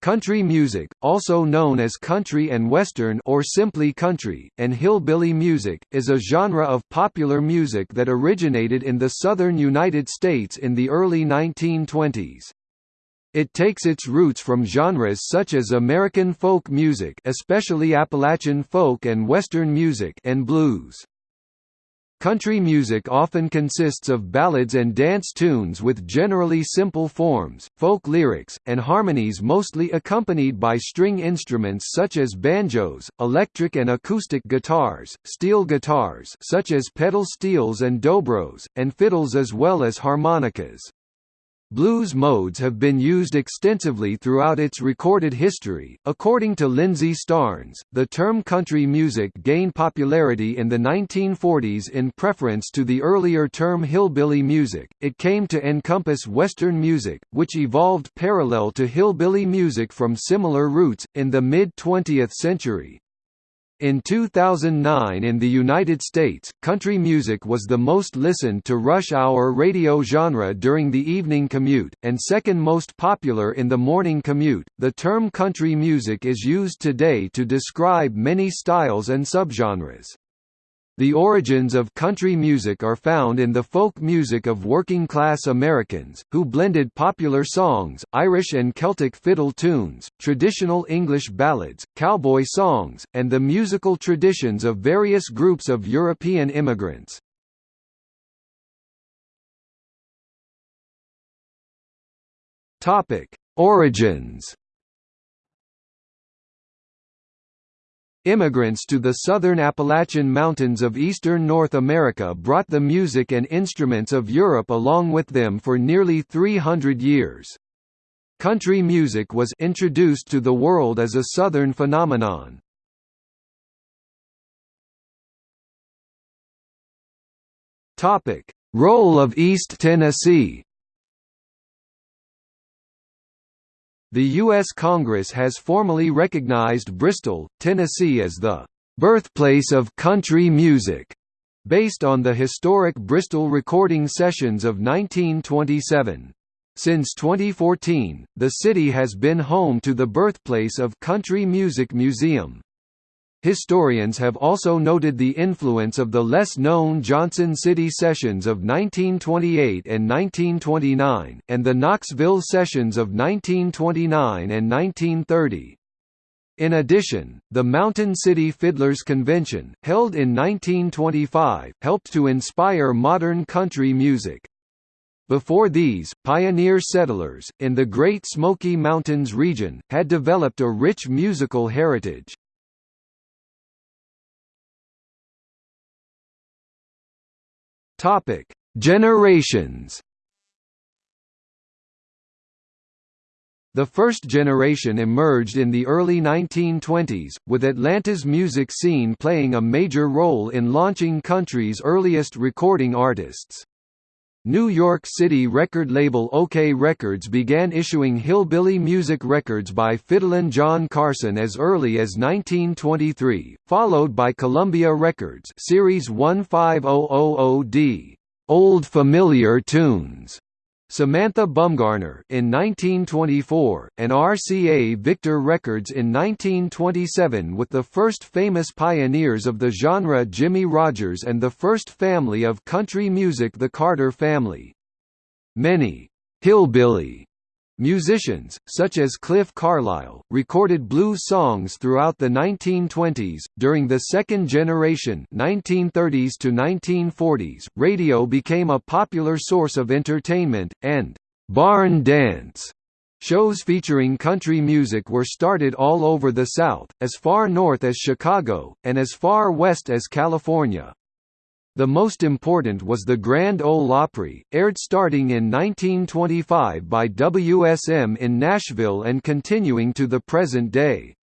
Country music, also known as country and western or simply country, and hillbilly music, is a genre of popular music that originated in the southern United States in the early 1920s. It takes its roots from genres such as American folk music especially Appalachian folk and Western music and blues. Country music often consists of ballads and dance tunes with generally simple forms, folk lyrics, and harmonies mostly accompanied by string instruments such as banjos, electric and acoustic guitars, steel guitars such as pedal steels and dobros, and fiddles as well as harmonicas. Blues modes have been used extensively throughout its recorded history. According to Lindsey Starnes, the term country music gained popularity in the 1940s in preference to the earlier term hillbilly music. It came to encompass Western music, which evolved parallel to hillbilly music from similar roots, in the mid 20th century. In 2009 in the United States, country music was the most listened to rush hour radio genre during the evening commute, and second most popular in the morning commute. The term country music is used today to describe many styles and subgenres. The origins of country music are found in the folk music of working-class Americans, who blended popular songs, Irish and Celtic fiddle tunes, traditional English ballads, cowboy songs, and the musical traditions of various groups of European immigrants. Origins Immigrants to the southern Appalachian Mountains of eastern North America brought the music and instruments of Europe along with them for nearly 300 years. Country music was introduced to the world as a southern phenomenon. Role of East Tennessee The U.S. Congress has formally recognized Bristol, Tennessee as the "...birthplace of country music", based on the historic Bristol recording sessions of 1927. Since 2014, the city has been home to the birthplace of Country Music Museum. Historians have also noted the influence of the less-known Johnson City Sessions of 1928 and 1929, and the Knoxville Sessions of 1929 and 1930. In addition, the Mountain City Fiddlers Convention, held in 1925, helped to inspire modern country music. Before these, pioneer settlers, in the Great Smoky Mountains region, had developed a rich musical heritage. Topic: Generations. The first generation emerged in the early 1920s, with Atlanta's music scene playing a major role in launching country's earliest recording artists. New York City record label OKeh Records began issuing hillbilly music records by Fiddlin' John Carson as early as 1923, followed by Columbia Records Series 15000D, Old Familiar Tunes, Samantha Bumgarner in 1924, and RCA Victor Records in 1927 with the first famous pioneers of the genre Jimmie Rodgers and the first family of country music the Carter family. Many «hillbilly» Musicians, such as Cliff Carlisle, recorded blues songs throughout the 1920s. During the second generation (1930s to 1940s), radio became a popular source of entertainment, and barn dance shows featuring country music were started all over the South, as far north as Chicago, and as far west as California. The most important was the Grand Ole Opry, aired starting in 1925 by WSM in Nashville and continuing to the present day.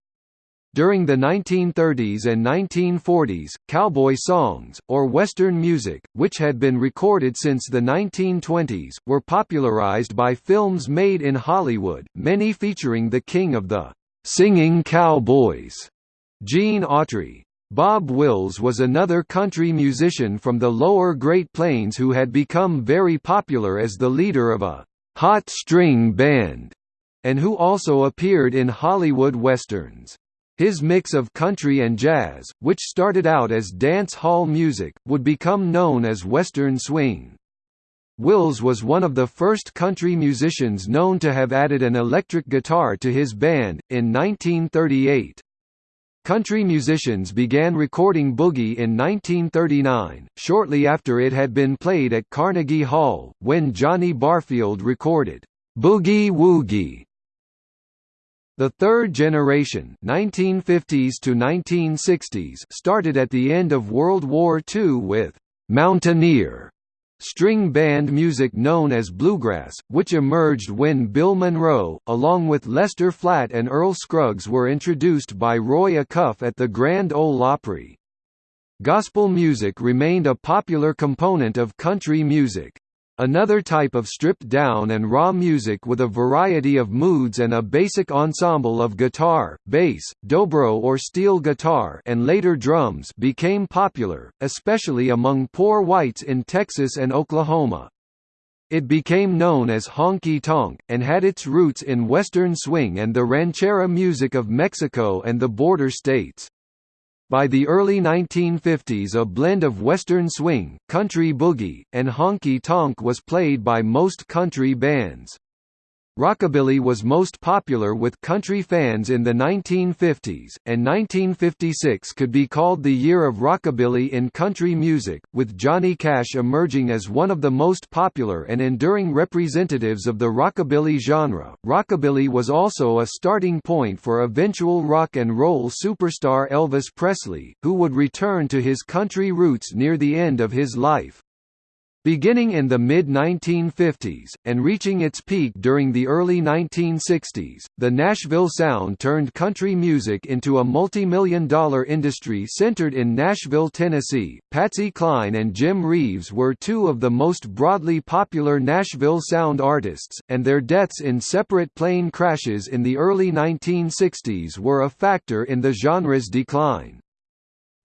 During the 1930s and 1940s, cowboy songs, or Western music, which had been recorded since the 1920s, were popularized by films made in Hollywood, many featuring the king of the singing cowboys, Gene Autry. Bob Wills was another country musician from the lower Great Plains who had become very popular as the leader of a «hot string band» and who also appeared in Hollywood westerns. His mix of country and jazz, which started out as dance hall music, would become known as Western swing. Wills was one of the first country musicians known to have added an electric guitar to his band, in 1938. Country musicians began recording boogie in 1939, shortly after it had been played at Carnegie Hall, when Johnny Barfield recorded, "'Boogie Woogie' The third generation 1950s to 1960s started at the end of World War II with «Mountaineer» string band music known as bluegrass, which emerged when Bill Monroe, along with Lester Flatt and Earl Scruggs were introduced by Roy Acuff at the Grand Ole Opry. Gospel music remained a popular component of country music. Another type of stripped-down and raw music with a variety of moods and a basic ensemble of guitar, bass, dobro or steel guitar and later drums became popular, especially among poor whites in Texas and Oklahoma. It became known as honky-tonk, and had its roots in western swing and the ranchera music of Mexico and the border states. By the early 1950s a blend of western swing, country boogie, and honky-tonk was played by most country bands. Rockabilly was most popular with country fans in the 1950s, and 1956 could be called the year of rockabilly in country music, with Johnny Cash emerging as one of the most popular and enduring representatives of the rockabilly genre. Rockabilly was also a starting point for eventual rock and roll superstar Elvis Presley, who would return to his country roots near the end of his life. Beginning in the mid-1950s, and reaching its peak during the early 1960s, the Nashville sound turned country music into a multi-million dollar industry centered in Nashville, Tennessee. Patsy Cline and Jim Reeves were two of the most broadly popular Nashville sound artists, and their deaths in separate plane crashes in the early 1960s were a factor in the genre's decline.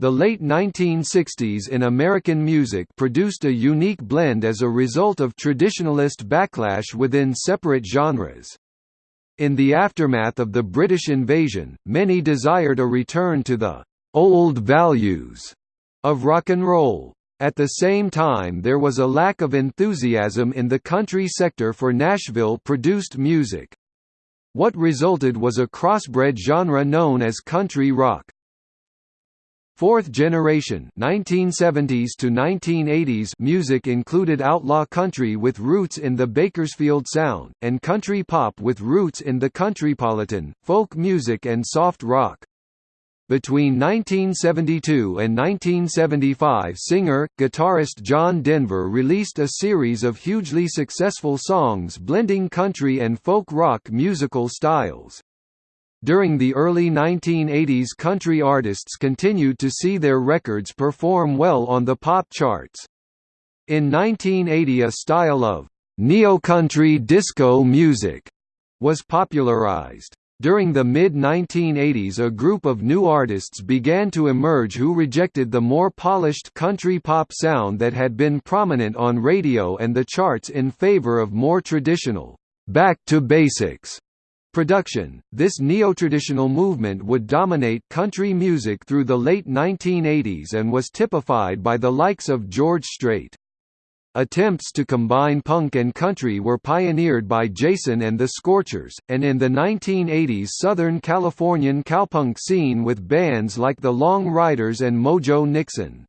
The late 1960s in American music produced a unique blend as a result of traditionalist backlash within separate genres. In the aftermath of the British invasion, many desired a return to the «old values» of rock and roll. At the same time there was a lack of enthusiasm in the country sector for Nashville-produced music. What resulted was a crossbred genre known as country rock. Fourth generation 1970s to 1980s music included outlaw country with roots in the Bakersfield sound, and country pop with roots in the countrypolitan, folk music and soft rock. Between 1972 and 1975 singer, guitarist John Denver released a series of hugely successful songs blending country and folk rock musical styles. During the early 1980s country artists continued to see their records perform well on the pop charts. In 1980 a style of neo-country disco music was popularized. During the mid-1980s a group of new artists began to emerge who rejected the more polished country pop sound that had been prominent on radio and the charts in favor of more traditional, back to basics Production This neo-traditional movement would dominate country music through the late 1980s and was typified by the likes of George Strait. Attempts to combine punk and country were pioneered by Jason and the Scorchers, and in the 1980s Southern Californian cowpunk scene with bands like the Long Ryders and Mojo Nixon.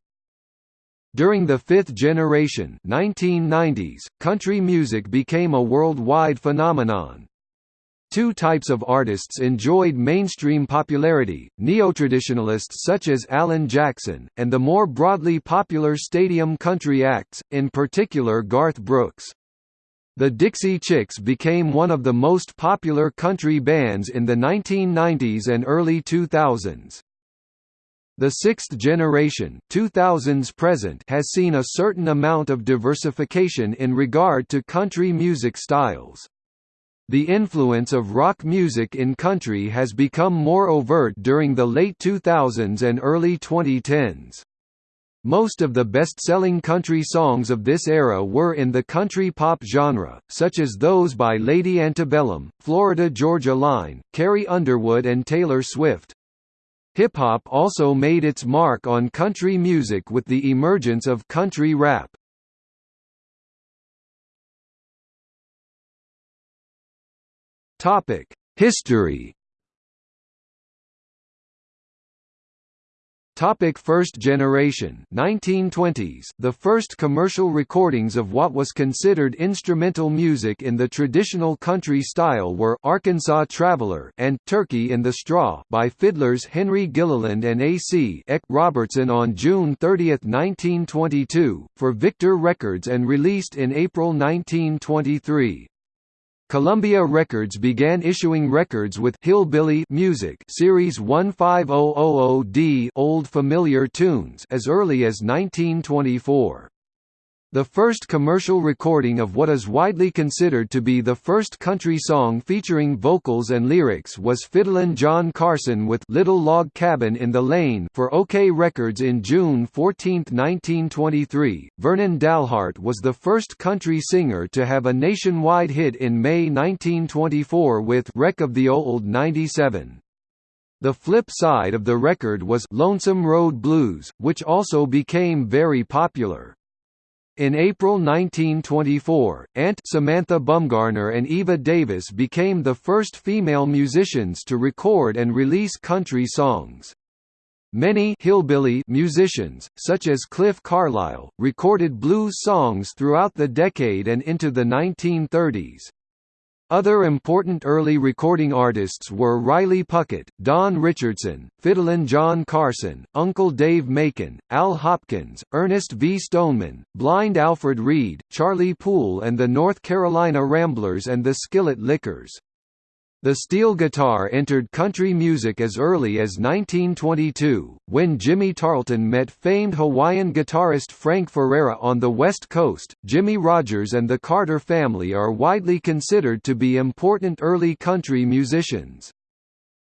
During the fifth generation 1990s, country music became a worldwide phenomenon. Two types of artists enjoyed mainstream popularity, neotraditionalists such as Alan Jackson, and the more broadly popular stadium country acts, in particular Garth Brooks. The Dixie Chicks became one of the most popular country bands in the 1990s and early 2000s. The sixth generation 2000s present has seen a certain amount of diversification in regard to country music styles. The influence of rock music in country has become more overt during the late 2000s and early 2010s. Most of the best-selling country songs of this era were in the country pop genre, such as those by Lady Antebellum, Florida Georgia Line, Carrie Underwood and Taylor Swift. Hip-hop also made its mark on country music with the emergence of country rap. History Topic first generation 1920s The first commercial recordings of what was considered instrumental music in the traditional country style were Arkansas Traveler and Turkey in the Straw by fiddlers Henry Gilliland and A.C. Eck Robertson on June 30, 1922, for Victor Records and released in April 1923. Columbia Records began issuing records with Hillbilly Music Series 15000D Old Familiar Tunes as early as 1924. The first commercial recording of what is widely considered to be the first country song featuring vocals and lyrics was Fiddlin' John Carson with Little Log Cabin in the Lane for OKeh Records in June 14, 1923. Vernon Dalhart was the first country singer to have a nationwide hit in May 1924 with Wreck of the Old 97. The flip side of the record was Lonesome Road Blues, which also became very popular. In April 1924, Aunt Samantha Bumgarner and Eva Davis became the first female musicians to record and release country songs. Many hillbilly musicians, such as Cliff Carlisle, recorded blues songs throughout the decade and into the 1930s. Other important early recording artists were Riley Puckett, Don Richardson, Fiddlin' John Carson, Uncle Dave Macon, Al Hopkins, Ernest V. Stoneman, Blind Alfred Reed, Charlie Poole and the North Carolina Ramblers and the Skillet Lickers. The steel guitar entered country music as early as 1922, when Jimmie Tarlton met famed Hawaiian guitarist Frank Ferera on the West Coast. Jimmie Rodgers and the Carter family are widely considered to be important early country musicians.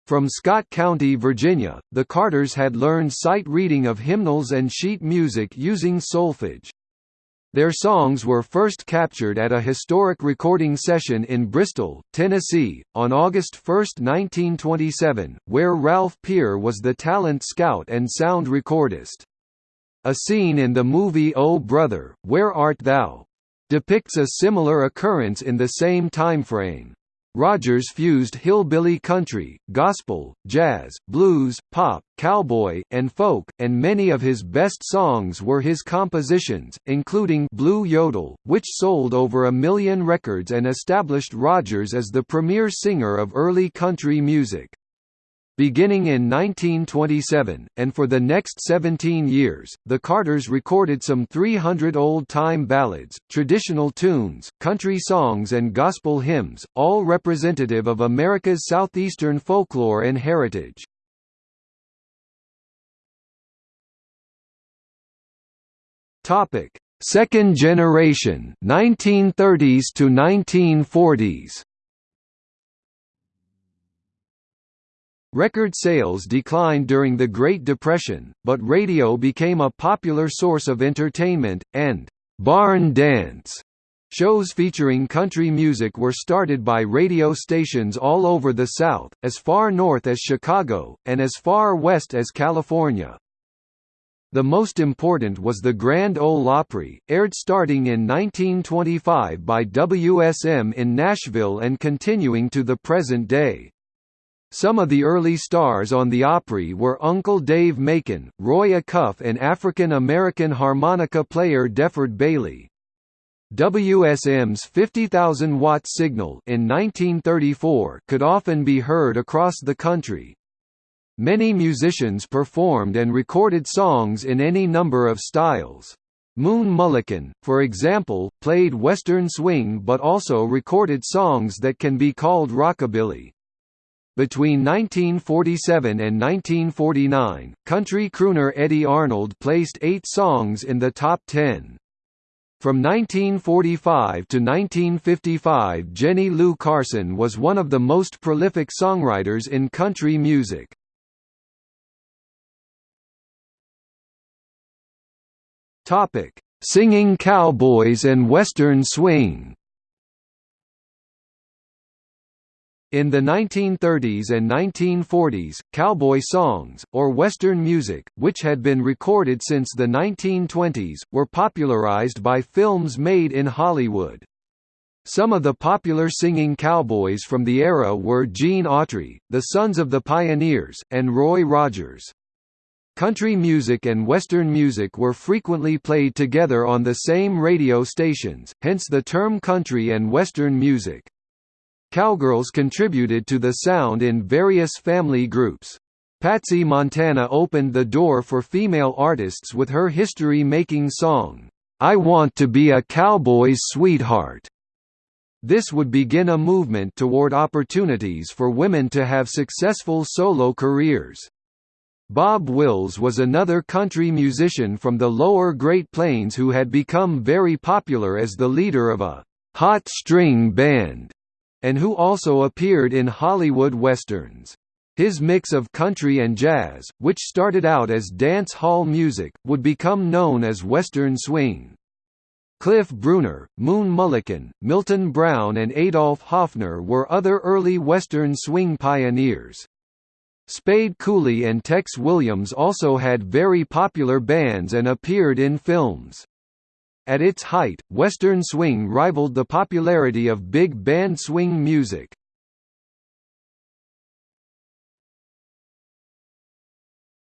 From Scott County, Virginia, the Carters had learned sight reading of hymnals and sheet music using solfege. Their songs were first captured at a historic recording session in Bristol, Tennessee, on August 1, 1927, where Ralph Peer was the talent scout and sound recordist. A scene in the movie Oh Brother, Where Art Thou? depicts a similar occurrence in the same timeframe. Rodgers fused hillbilly country, gospel, jazz, blues, pop, cowboy, and folk, and many of his best songs were his compositions, including Blue Yodel, which sold over a million records and established Rodgers as the premier singer of early country music. Beginning in 1927, and for the next 17 years, the Carters recorded some 300 old-time ballads, traditional tunes, country songs and gospel hymns, all representative of America's southeastern folklore and heritage. Second generation 1930s to 1940s Record sales declined during the Great Depression, but radio became a popular source of entertainment, and «barn dance» shows featuring country music were started by radio stations all over the South, as far north as Chicago, and as far west as California. The most important was the Grand Ole Opry, aired starting in 1925 by WSM in Nashville and continuing to the present day. Some of the early stars on the Opry were Uncle Dave Macon, Roy Acuff and African-American harmonica player DeFord Bailey. WSM's 50,000-watt signal in 1934 could often be heard across the country. Many musicians performed and recorded songs in any number of styles. Moon Mullican, for example, played Western swing but also recorded songs that can be called rockabilly. Between 1947 and 1949, country crooner Eddy Arnold placed eight songs in the top ten. From 1945 to 1955 Jenny Lou Carson was one of the most prolific songwriters in country music. Singing cowboys and western swing. In the 1930s and 1940s, cowboy songs, or Western music, which had been recorded since the 1920s, were popularized by films made in Hollywood. Some of the popular singing cowboys from the era were Gene Autry, the Sons of the Pioneers, and Roy Rogers. Country music and Western music were frequently played together on the same radio stations, hence the term country and Western music. Cowgirls contributed to the sound in various family groups. Patsy Montana opened the door for female artists with her history-making song, "'I Want to Be a Cowboy's Sweetheart'. This would begin a movement toward opportunities for women to have successful solo careers. Bob Wills was another country musician from the lower Great Plains who had become very popular as the leader of a hot string band, and who also appeared in Hollywood westerns. His mix of country and jazz, which started out as dance hall music, would become known as Western swing. Cliff Bruner, Moon Mullican, Milton Brown and Adolph Hofner were other early Western swing pioneers. Spade Cooley and Tex Williams also had very popular bands and appeared in films. At its height, Western swing rivaled the popularity of big band swing music.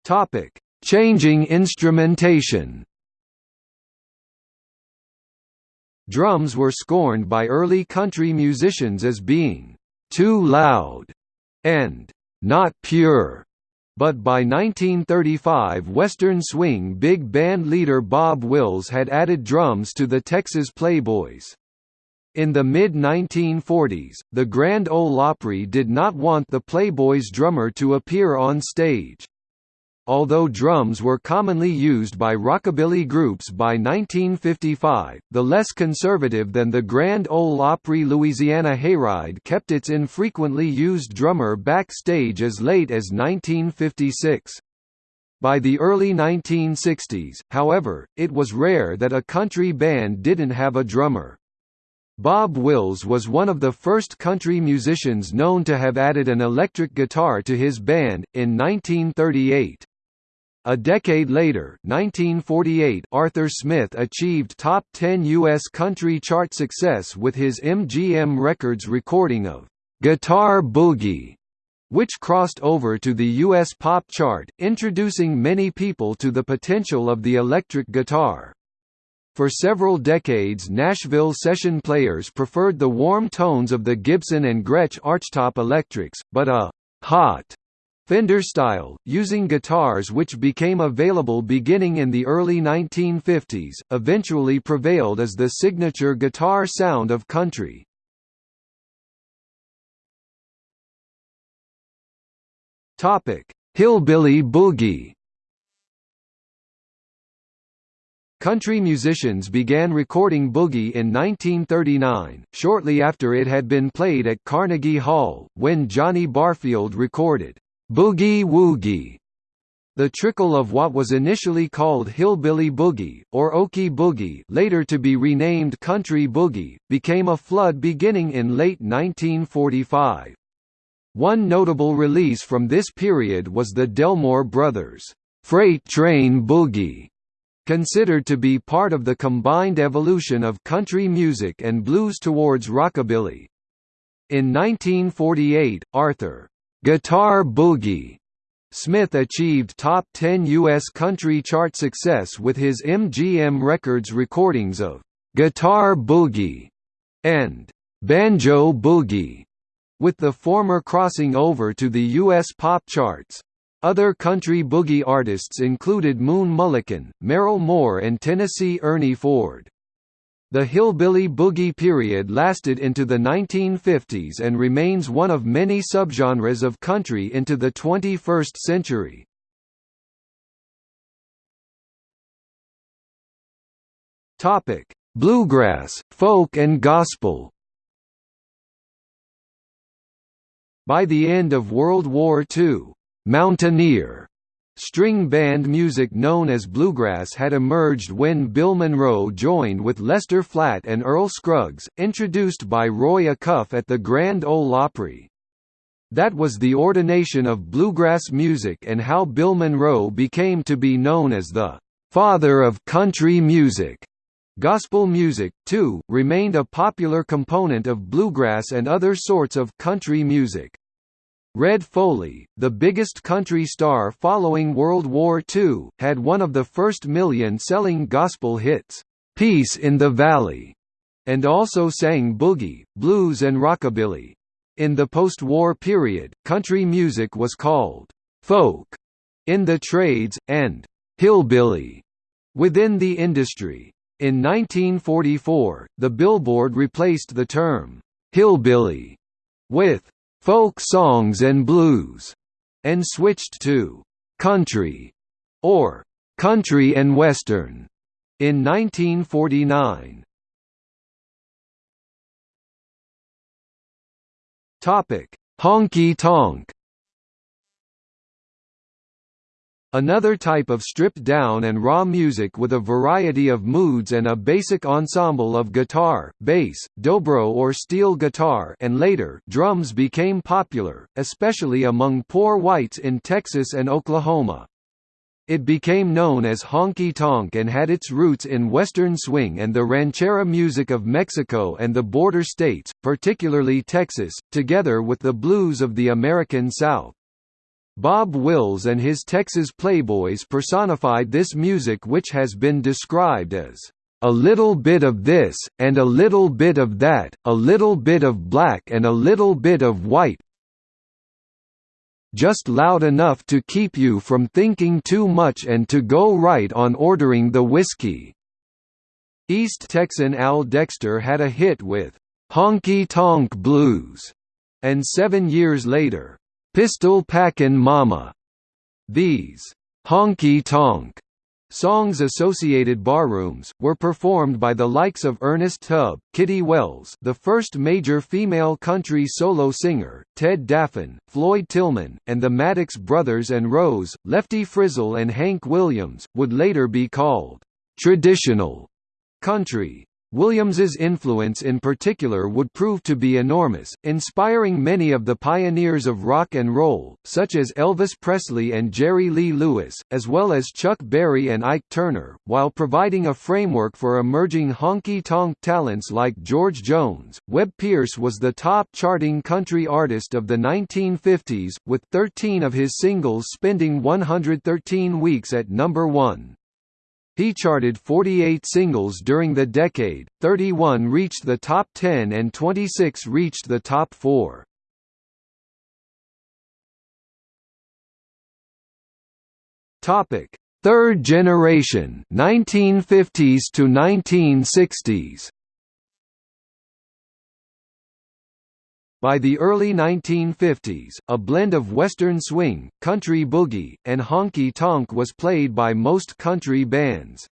Topic: Changing instrumentation. Drums were scorned by early country musicians as being too loud and not pure. But by 1935 Western swing big band leader Bob Wills had added drums to the Texas Playboys. In the mid-1940s, the Grand Ole Opry did not want the Playboys drummer to appear on stage. Although drums were commonly used by rockabilly groups by 1955, the less conservative than the Grand Ole Opry Louisiana Hayride kept its infrequently used drummer backstage as late as 1956. By the early 1960s, however, it was rare that a country band didn't have a drummer. Bob Wills was one of the first country musicians known to have added an electric guitar to his band, in 1938. A decade later 1948, Arthur Smith achieved top 10 U.S. country chart success with his MGM Records recording of "'Guitar Boogie' which crossed over to the U.S. pop chart, introducing many people to the potential of the electric guitar. For several decades Nashville session players preferred the warm tones of the Gibson and Gretsch archtop electrics, but a «hot» Fender style, using guitars which became available beginning in the early 1950s, eventually prevailed as the signature guitar sound of country. Hillbilly Boogie. Country musicians began recording boogie in 1939, shortly after it had been played at Carnegie Hall, when Johnny Barfield recorded Boogie Woogie. The trickle of what was initially called Hillbilly Boogie, or Okie Boogie later to be renamed Country Boogie, became a flood beginning in late 1945. One notable release from this period was the Delmore Brothers' Freight Train Boogie, considered to be part of the combined evolution of country music and blues towards rockabilly. In 1948, Arthur Guitar Boogie Smith achieved top 10 U.S. country chart success with his MGM Records recordings of Guitar Boogie and Banjo Boogie, with the former crossing over to the U.S. pop charts. Other country boogie artists included Moon Mullican, Merrill Moore and Tennessee Ernie Ford. The hillbilly boogie period lasted into the 1950s and remains one of many subgenres of country into the 21st century. Topic: Bluegrass, folk and gospel. By the end of World War II, Mountaineer String band music known as bluegrass had emerged when Bill Monroe joined with Lester Flatt and Earl Scruggs, introduced by Roy Acuff at the Grand Ole Opry. That was the ordination of bluegrass music and how Bill Monroe became to be known as the "...father of country music." Gospel music, too, remained a popular component of bluegrass and other sorts of country music. Red Foley, the biggest country star following World War II, had one of the first million-selling gospel hits, "'Peace in the Valley' and also sang boogie, blues and rockabilly. In the post-war period, country music was called «folk» in the trades, and «hillbilly» within the industry. In 1944, the Billboard replaced the term «hillbilly» with folk songs and blues, and switched to country or country and western in 1949. Topic: Honky tonk Another type of stripped-down and raw music with a variety of moods and a basic ensemble of guitar, bass, dobro or steel guitar and later drums became popular, especially among poor whites in Texas and Oklahoma. It became known as honky-tonk and had its roots in Western swing and the ranchera music of Mexico and the border states, particularly Texas, together with the blues of the American South. Bob Wills and his Texas Playboys personified this music which has been described as a little bit of this, and a little bit of that, a little bit of black and a little bit of white just loud enough to keep you from thinking too much and to go right on ordering the whiskey." East Texan Al Dexter had a hit with "'Honky Tonk Blues' and seven years later, Pistol Packin' Mama. These honky tonk songs associated barrooms, were performed by the likes of Ernest Tubb, Kitty Wells the first major female country solo singer, Ted Daffan, Floyd Tillman, and the Maddox Brothers and Rose, Lefty Frizzell and Hank Williams, would later be called traditional country. Williams's influence in particular would prove to be enormous, inspiring many of the pioneers of rock and roll, such as Elvis Presley and Jerry Lee Lewis, as well as Chuck Berry and Ike Turner, while providing a framework for emerging honky-tonk talents like George Jones. Webb Pierce was the top charting country artist of the 1950s, with 13 of his singles spending 113 weeks at number 1. He charted 48 singles during the decade, 31 reached the top 10 and 26 reached the top 4. Topic: Third generation 1950s to 1960s. By the early 1950s, a blend of Western swing, country boogie, and honky-tonk was played by most country bands.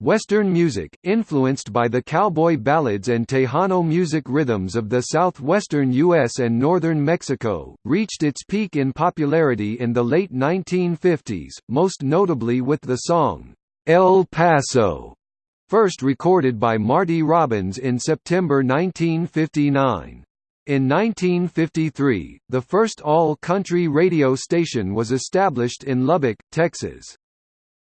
Western music, influenced by the cowboy ballads and Tejano music rhythms of the southwestern U.S. and northern Mexico, reached its peak in popularity in the late 1950s, most notably with the song, El Paso, first recorded by Marty Robbins in September 1959. In 1953, the first all-country radio station was established in Lubbock, Texas.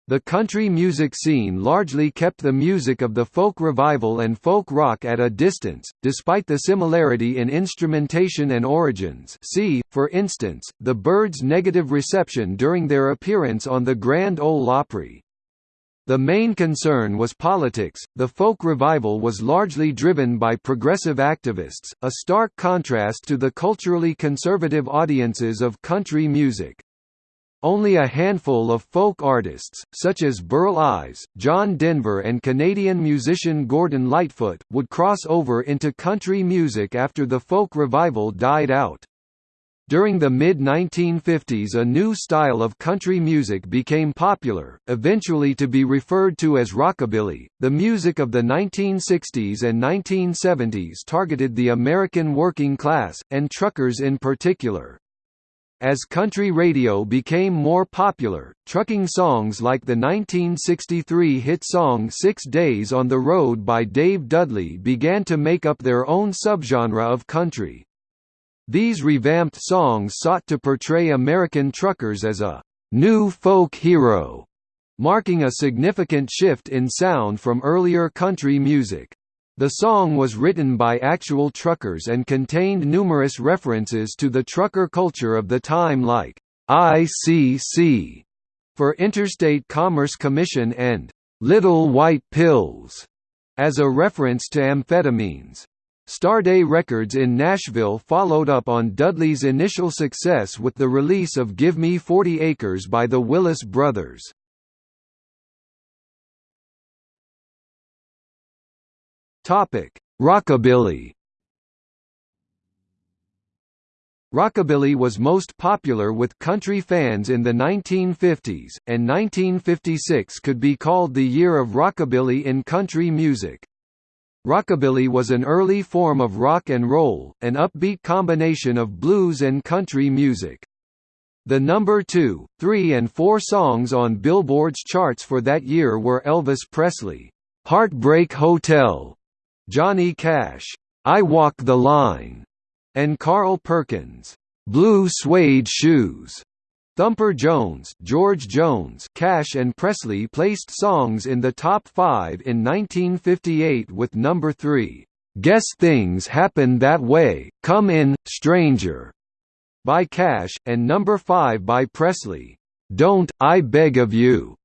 The country music scene largely kept the music of the folk revival and folk rock at a distance, despite the similarity in instrumentation and origins see, for instance, the Byrds' negative reception during their appearance on the Grand Ole Opry. The main concern was politics. The folk revival was largely driven by progressive activists, a stark contrast to the culturally conservative audiences of country music. Only a handful of folk artists, such as Burl Ives, John Denver and Canadian musician Gordon Lightfoot, would cross over into country music after the folk revival died out. During the mid-1950s a new style of country music became popular, eventually to be referred to as rockabilly. The music of the 1960s and 1970s targeted the American working class, and truckers in particular. As country radio became more popular, trucking songs like the 1963 hit song Six Days on the Road by Dave Dudley began to make up their own subgenre of country. These revamped songs sought to portray American truckers as a «new folk hero», marking a significant shift in sound from earlier country music. The song was written by actual truckers and contained numerous references to the trucker culture of the time like ICC for Interstate Commerce Commission and Little White Pills as a reference to amphetamines. Starday Records in Nashville followed up on Dudley's initial success with the release of Give Me 40 Acres by the Willis Brothers. Rockabilly. Rockabilly was most popular with country fans in the 1950s, and 1956 could be called the year of rockabilly in country music. Rockabilly was an early form of rock and roll, an upbeat combination of blues and country music. The number 2, 3 and 4 songs on Billboard's charts for that year were Elvis Presley, "'Heartbreak Hotel' Johnny Cash, I Walk the Line, and Carl Perkins, Blue Suede Shoes. Thumper Jones, George Jones, Cash and Presley placed songs in the top 5 in 1958 with number 3, Guess Things Happen That Way, Come In, Stranger, by Cash, and number 5 by Presley, Don't, I Beg of You.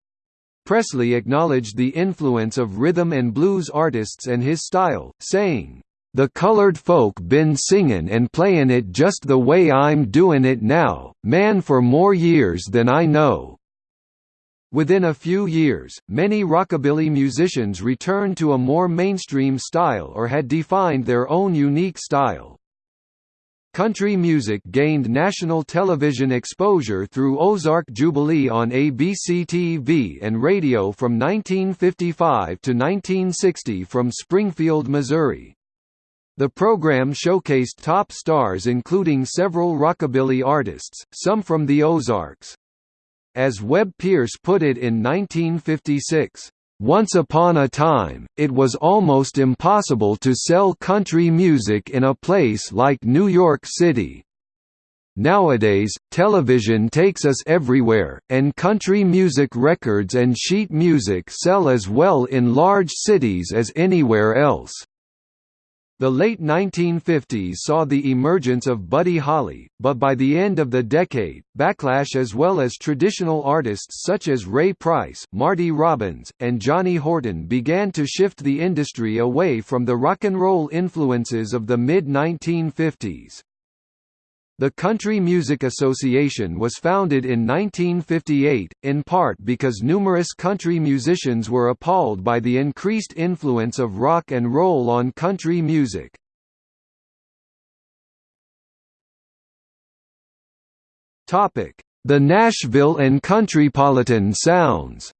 Presley acknowledged the influence of rhythm and blues artists and his style, saying, "...the colored folk been singin' and playin' it just the way I'm doin' it now, man for more years than I know." Within a few years, many rockabilly musicians returned to a more mainstream style or had defined their own unique style. Country music gained national television exposure through Ozark Jubilee on ABC-TV and radio from 1955 to 1960 from Springfield, Missouri. The program showcased top stars including several rockabilly artists, some from the Ozarks. As Webb Pierce put it in 1956, once upon a time, it was almost impossible to sell country music in a place like New York City. Nowadays, television takes us everywhere, and country music records and sheet music sell as well in large cities as anywhere else. The late 1950s saw the emergence of Buddy Holly, but by the end of the decade, backlash as well as traditional artists such as Ray Price, Marty Robbins, and Johnny Horton began to shift the industry away from the rock and roll influences of the mid-1950s. The Country Music Association was founded in 1958, in part because numerous country musicians were appalled by the increased influence of rock and roll on country music. The Nashville and Countrypolitan sounds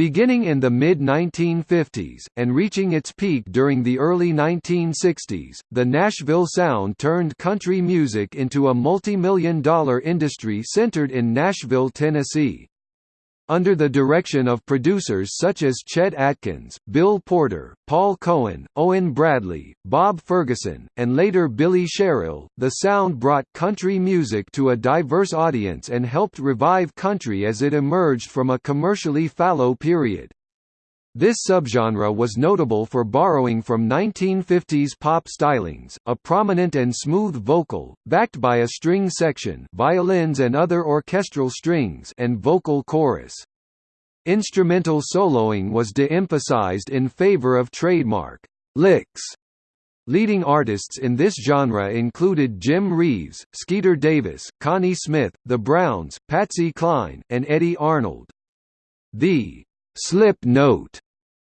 Beginning in the mid-1950s, and reaching its peak during the early 1960s, the Nashville sound turned country music into a multi-million dollar industry centered in Nashville, Tennessee. Under the direction of producers such as Chet Atkins, Bill Porter, Paul Cohen, Owen Bradley, Bob Ferguson, and later Billy Sherrill, the sound brought country music to a diverse audience and helped revive country as it emerged from a commercially fallow period. This subgenre was notable for borrowing from 1950s pop stylings, a prominent and smooth vocal, backed by a string section violins and other orchestral strings and vocal chorus. Instrumental soloing was de-emphasized in favor of trademark licks. Leading artists in this genre included Jim Reeves, Skeeter Davis, Connie Smith, The Browns, Patsy Cline, and Eddy Arnold. The slip note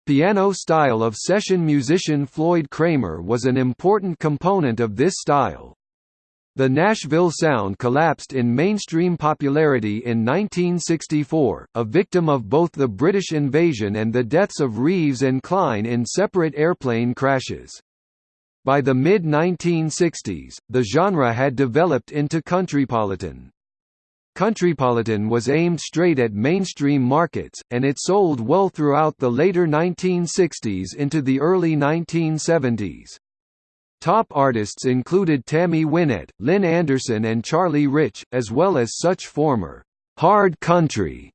piano style of session musician Floyd Cramer was an important component of this style. The Nashville sound collapsed in mainstream popularity in 1964, a victim of both the British invasion and the deaths of Reeves and Cline in separate airplane crashes. By the mid-1960s, the genre had developed into countrypolitan. Countrypolitan was aimed straight at mainstream markets, and it sold well throughout the later 1960s into the early 1970s. Top artists included Tammy Wynette, Lynn Anderson and Charlie Rich, as well as such former «hard country»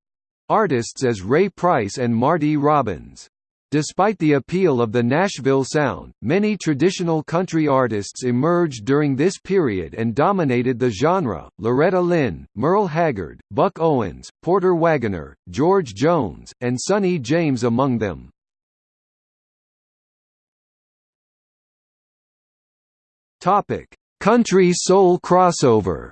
artists as Ray Price and Marty Robbins. Despite the appeal of the Nashville sound, many traditional country artists emerged during this period and dominated the genre, Loretta Lynn, Merle Haggard, Buck Owens, Porter Wagoner, George Jones, and Sonny James among them. Country soul crossover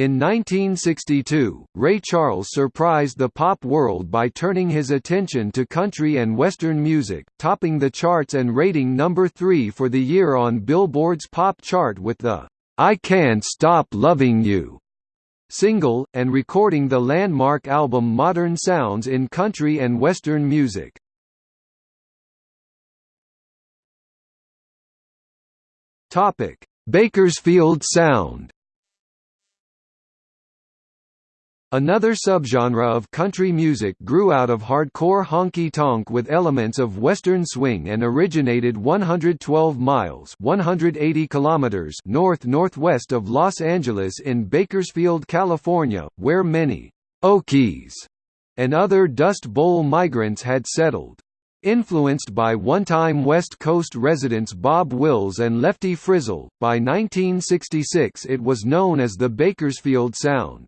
In 1962, Ray Charles surprised the pop world by turning his attention to country and western music, topping the charts and rating number 3 for the year on Billboard's pop chart with the "I Can't Stop Loving You" single, and recording the landmark album Modern Sounds in Country and Western Music. Bakersfield Sound Another subgenre of country music grew out of hardcore honky-tonk with elements of western swing and originated 112 miles 180 kilometers north-northwest of Los Angeles in Bakersfield, California, where many «Okies» and other Dust Bowl migrants had settled. Influenced by one-time West Coast residents Bob Wills and Lefty Frizzell, by 1966 it was known as the Bakersfield Sound.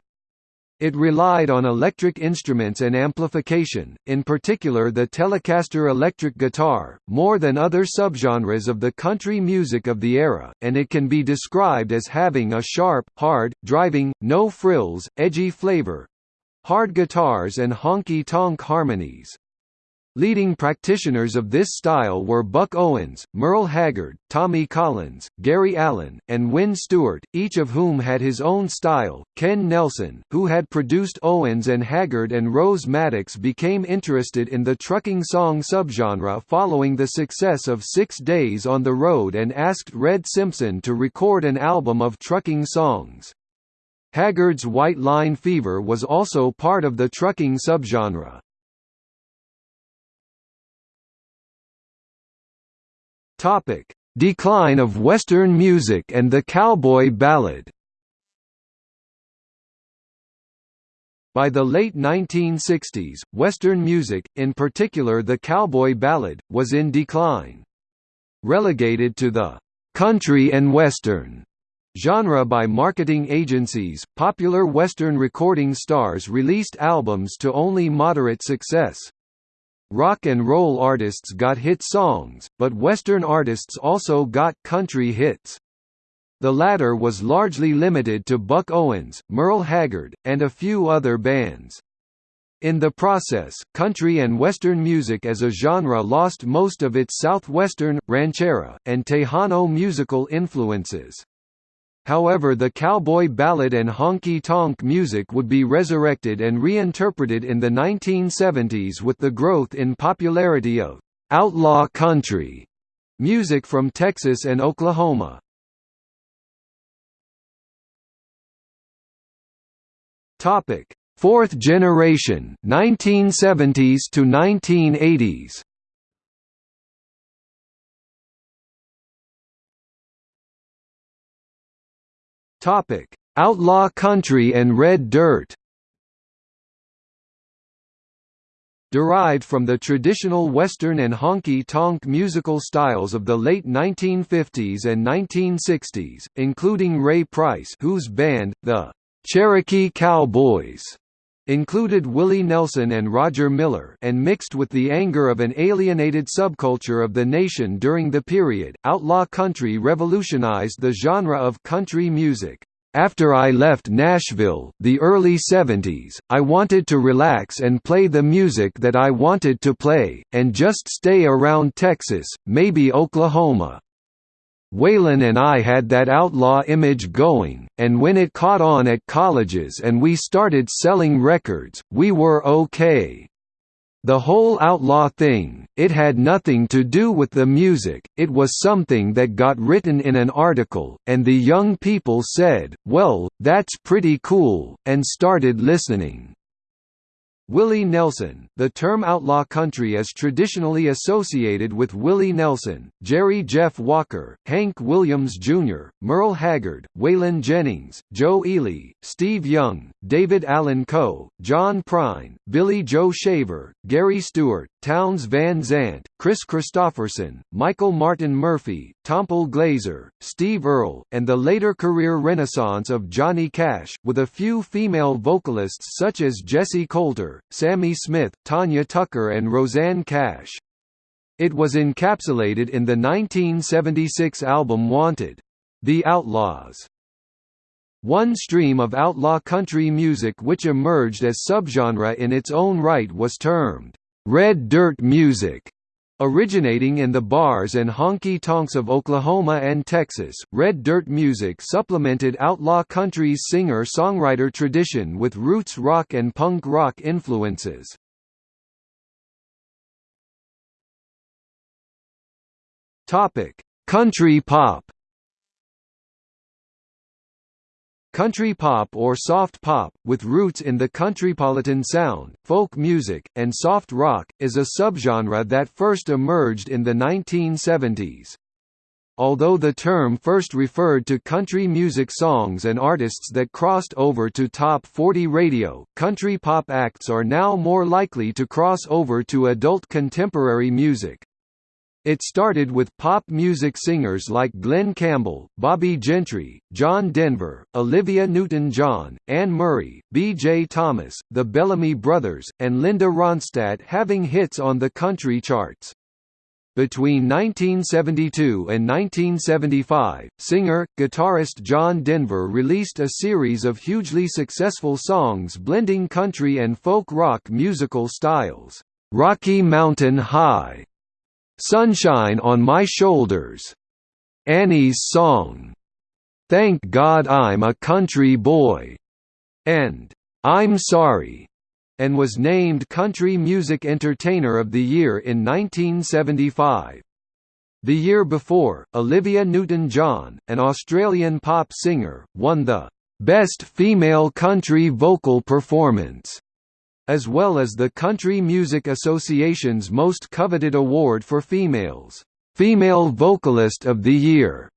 It relied on electric instruments and amplification, in particular the Telecaster electric guitar, more than other subgenres of the country music of the era, and it can be described as having a sharp, hard, driving, no-frills, edgy flavor, hard guitars and honky-tonk harmonies. Leading practitioners of this style were Buck Owens, Merle Haggard, Tommy Collins, Gary Allan, and Wynn Stewart, each of whom had his own style. Ken Nelson, who had produced Owens and Haggard and Rose Maddox became interested in the trucking song subgenre following the success of Six Days on the Road and asked Red Simpson to record an album of trucking songs. Haggard's White Line Fever was also part of the trucking subgenre. Topic: Decline of Western music and the cowboy ballad. By the late 1960s, Western music, in particular the cowboy ballad, was in decline. Relegated to the country and western genre by marketing agencies, popular Western recording stars released albums to only moderate success. Rock and roll artists got hit songs, but Western artists also got country hits. The latter was largely limited to Buck Owens, Merle Haggard, and a few other bands. In the process, country and western music as a genre lost most of its southwestern, ranchera, and Tejano musical influences. However the cowboy ballad and honky-tonk music would be resurrected and reinterpreted in the 1970s with the growth in popularity of «outlaw country» music from Texas and Oklahoma. Fourth generation 1970s to 1980s Topic: Outlaw Country and Red Dirt. Derived from the traditional Western and honky-tonk musical styles of the late 1950s and 1960s, including Ray Price whose band, the Cherokee Cowboys, included Willie Nelson and Roger Miller and mixed with the anger of an alienated subculture of the nation during the period, outlaw country revolutionized the genre of country music. After I left Nashville, the early 70s, I wanted to relax and play the music that I wanted to play, and just stay around Texas, maybe Oklahoma. Waylon and I had that outlaw image going, and when it caught on at colleges and we started selling records, we were okay. The whole outlaw thing, it had nothing to do with the music, it was something that got written in an article, and the young people said, well, that's pretty cool, and started listening. Willie Nelson The term outlaw country is traditionally associated with Willie Nelson, Jerry Jeff Walker, Hank Williams Jr., Merle Haggard, Waylon Jennings, Joe Ely, Steve Young, David Allan Coe, John Prine, Billy Joe Shaver, Gary Stewart, Townes Van Zandt, Kris Kristofferson, Michael Martin Murphey, Tompall Glaser, Steve Earle, and the later career renaissance of Johnny Cash, with a few female vocalists such as Jessi Colter, Sammi Smith, Tanya Tucker and Rosanne Cash. It was encapsulated in the 1976 album Wanted. The Outlaws. One stream of outlaw country music which emerged as subgenre in its own right was termed red dirt music. Originating in the bars and honky-tonks of Oklahoma and Texas, red dirt music supplemented outlaw country's singer-songwriter tradition with roots rock and punk rock influences. Country pop. Country pop or soft pop, with roots in the countrypolitan sound, folk music, and soft rock, is a subgenre that first emerged in the 1970s. Although the term first referred to country music songs and artists that crossed over to top 40 radio, country pop acts are now more likely to cross over to adult contemporary music. It started with pop music singers like Glen Campbell, Bobbie Gentry, John Denver, Olivia Newton-John, Anne Murray, B.J. Thomas, the Bellamy Brothers, and Linda Ronstadt having hits on the country charts. Between 1972 and 1975, singer-guitarist John Denver released a series of hugely successful songs blending country and folk rock musical styles. Rocky Mountain High Sunshine on My Shoulders, Annie's Song, Thank God I'm a Country Boy, and I'm Sorry, and was named Country Music Entertainer of the Year in 1975. The year before, Olivia Newton-John, an Australian pop singer, won the Best Female Country Vocal Performance as well as the Country Music Association's most coveted award for females, Female Vocalist of the Year.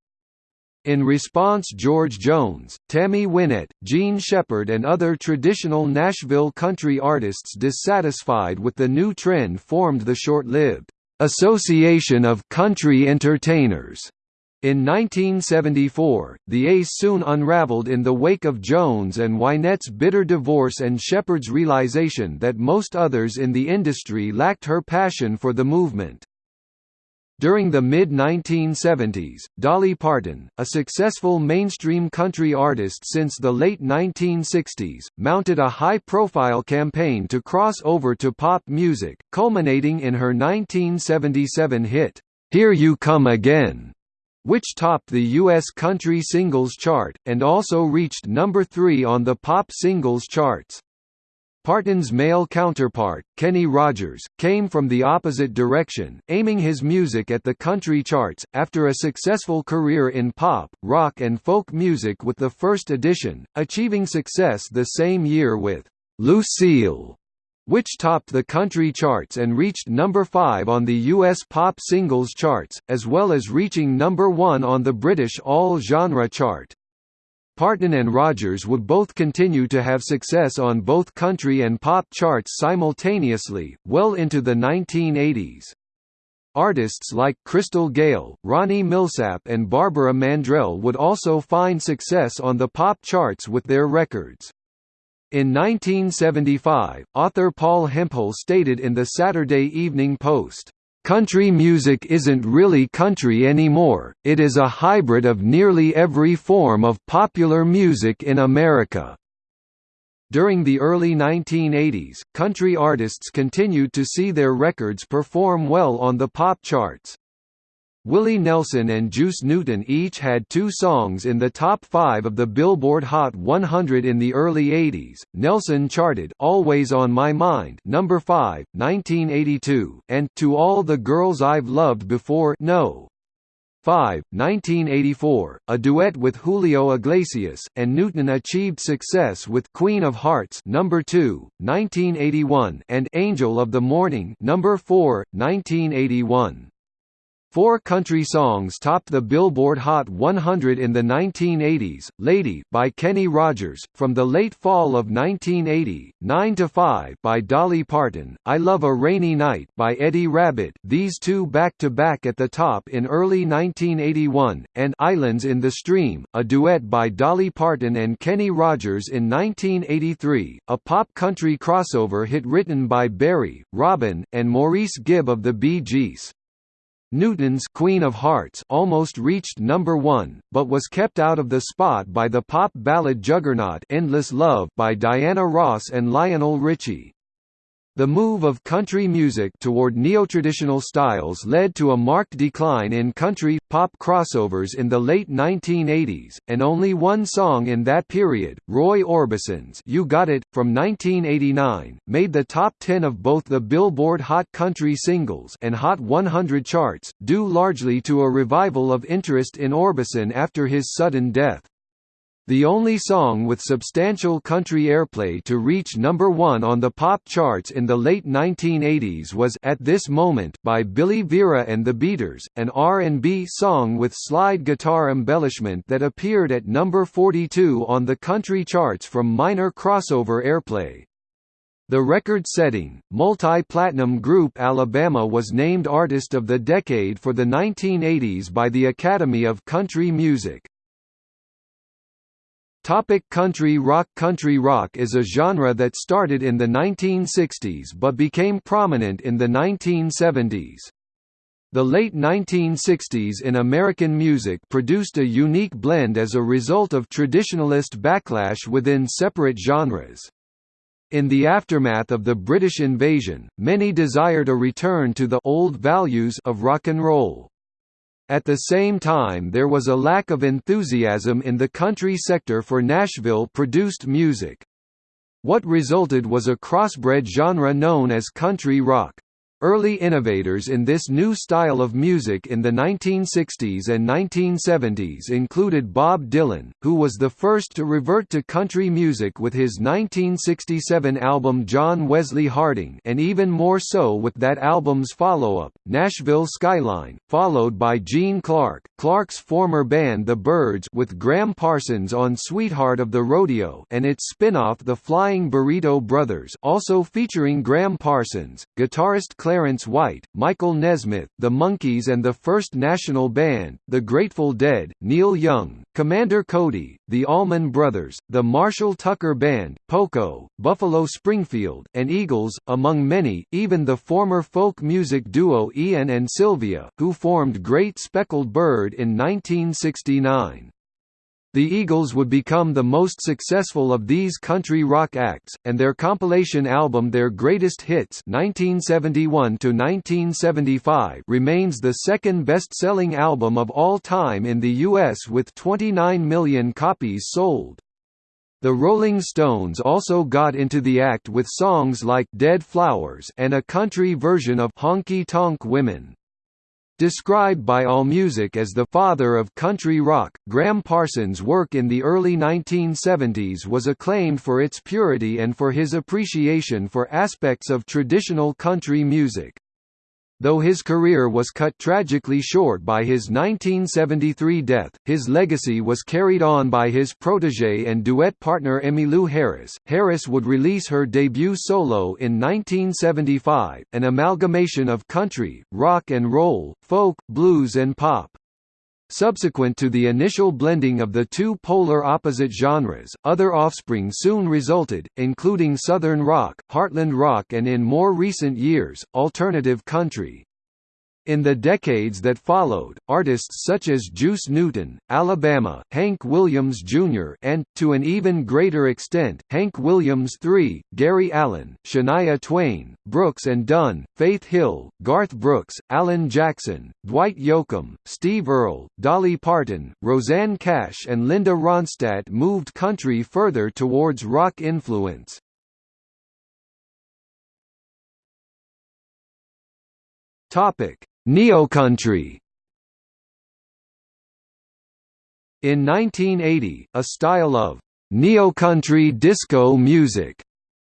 In response George Jones, Tammy Wynette, Jean Shepard and other traditional Nashville country artists dissatisfied with the new trend formed the short-lived Association of Country Entertainers in 1974, the ACE soon unraveled in the wake of Jones and Wynette's bitter divorce and Shepard's realization that most others in the industry lacked her passion for the movement. During the mid-1970s, Dolly Parton, a successful mainstream country artist since the late 1960s, mounted a high-profile campaign to cross over to pop music, culminating in her 1977 hit, "'Here You Come Again' which topped the U.S. country singles chart, and also reached number 3 on the pop singles charts. Parton's male counterpart, Kenny Rogers, came from the opposite direction, aiming his music at the country charts, after a successful career in pop, rock and folk music with the first edition, achieving success the same year with "'Lucille' which topped the country charts and reached number 5 on the US pop singles charts, as well as reaching number 1 on the British all-genre chart. Parton and Rogers would both continue to have success on both country and pop charts simultaneously, well into the 1980s. Artists like Crystal Gayle, Ronnie Milsap and Barbara Mandrell would also find success on the pop charts with their records. In 1975, author Paul Hemphill stated in the Saturday Evening Post, "...country music isn't really country anymore, it is a hybrid of nearly every form of popular music in America." During the early 1980s, country artists continued to see their records perform well on the pop charts. Willie Nelson and Juice Newton each had two songs in the top five of the Billboard Hot 100 in the early 80s. Nelson charted "Always on My Mind" number 5, 1982, and "To All the Girls I've Loved Before" no. 5, 1984, a duet with Julio Iglesias, and Newton achieved success with Queen of Hearts number 2, 1981, and Angel of the Morning number 4, 1981. Four country songs topped the Billboard Hot 100 in the 1980s, Lady by Kenny Rogers, from the late fall of 1980, 9 to 5 by Dolly Parton, I Love a Rainy Night by Eddie Rabbitt these two back-to-back -back at the top in early 1981, and Islands in the Stream, a duet by Dolly Parton and Kenny Rogers in 1983, a pop country crossover hit written by Barry, Robin, and Maurice Gibb of the Bee Gees. Newton's Queen of Hearts almost reached number 1, but was kept out of the spot by the pop ballad juggernaut Endless Love by Diana Ross and Lionel Richie. The move of country music toward neotraditional styles led to a marked decline in country pop crossovers in the late 1980s, and only one song in that period, Roy Orbison's "You Got It" from 1989, made the top 10 of both the Billboard Hot Country Singles and Hot 100 charts, due largely to a revival of interest in Orbison after his sudden death. The only song with substantial country airplay to reach number one on the pop charts in the late 1980s was "At This Moment" by Billy Vera and the Beaters, an R&B song with slide guitar embellishment that appeared at number 42 on the country charts from minor crossover airplay. The record-setting, multi-platinum group Alabama was named Artist of the Decade for the 1980s by the Academy of Country Music. Topic country rock Country rock is a genre that started in the 1960s but became prominent in the 1970s. The late 1960s in American music produced a unique blend as a result of traditionalist backlash within separate genres. In the aftermath of the British invasion, many desired a return to the old values of rock and roll. At the same time there was a lack of enthusiasm in the country sector for Nashville-produced music. What resulted was a crossbred genre known as country rock. Early innovators in this new style of music in the 1960s and 1970s included Bob Dylan, who was the first to revert to country music with his 1967 album John Wesley Harding and even more so with that album's follow-up, Nashville Skyline, followed by Gene Clark, Clark's former band The Byrds with Gram Parsons on Sweetheart of the Rodeo and its spin-off The Flying Burrito Brothers also featuring Gram Parsons, guitarist Clarence White, Michael Nesmith, The Monkees and the First National Band, The Grateful Dead, Neil Young, Commander Cody, The Allman Brothers, The Marshall Tucker Band, Poco, Buffalo Springfield, and Eagles, among many, even the former folk music duo Ian and Sylvia, who formed Great Speckled Bird in 1969. The Eagles would become the most successful of these country rock acts, and their compilation album Their Greatest Hits 1971 remains the second best-selling album of all time in the U.S. with 29 million copies sold. The Rolling Stones also got into the act with songs like Dead Flowers and a country version of Honky Tonk Women. Described by AllMusic as the father of country rock, Gram Parsons' work in the early 1970s was acclaimed for its purity and for his appreciation for aspects of traditional country music. Though his career was cut tragically short by his 1973 death, his legacy was carried on by his protege and duet partner Emmylou Harris. Harris would release her debut solo in 1975, an amalgamation of country, rock and roll, folk, blues and pop. Subsequent to the initial blending of the two polar opposite genres, other offspring soon resulted, including Southern rock, Heartland rock and in more recent years, alternative country. In the decades that followed, artists such as Juice Newton, Alabama, Hank Williams Jr. and, to an even greater extent, Hank Williams III, Gary Allan, Shania Twain, Brooks and Dunn, Faith Hill, Garth Brooks, Alan Jackson, Dwight Yoakam, Steve Earle, Dolly Parton, Rosanne Cash and Linda Ronstadt moved country further towards rock influence. Topic Neocountry In 1980, a style of neocountry disco music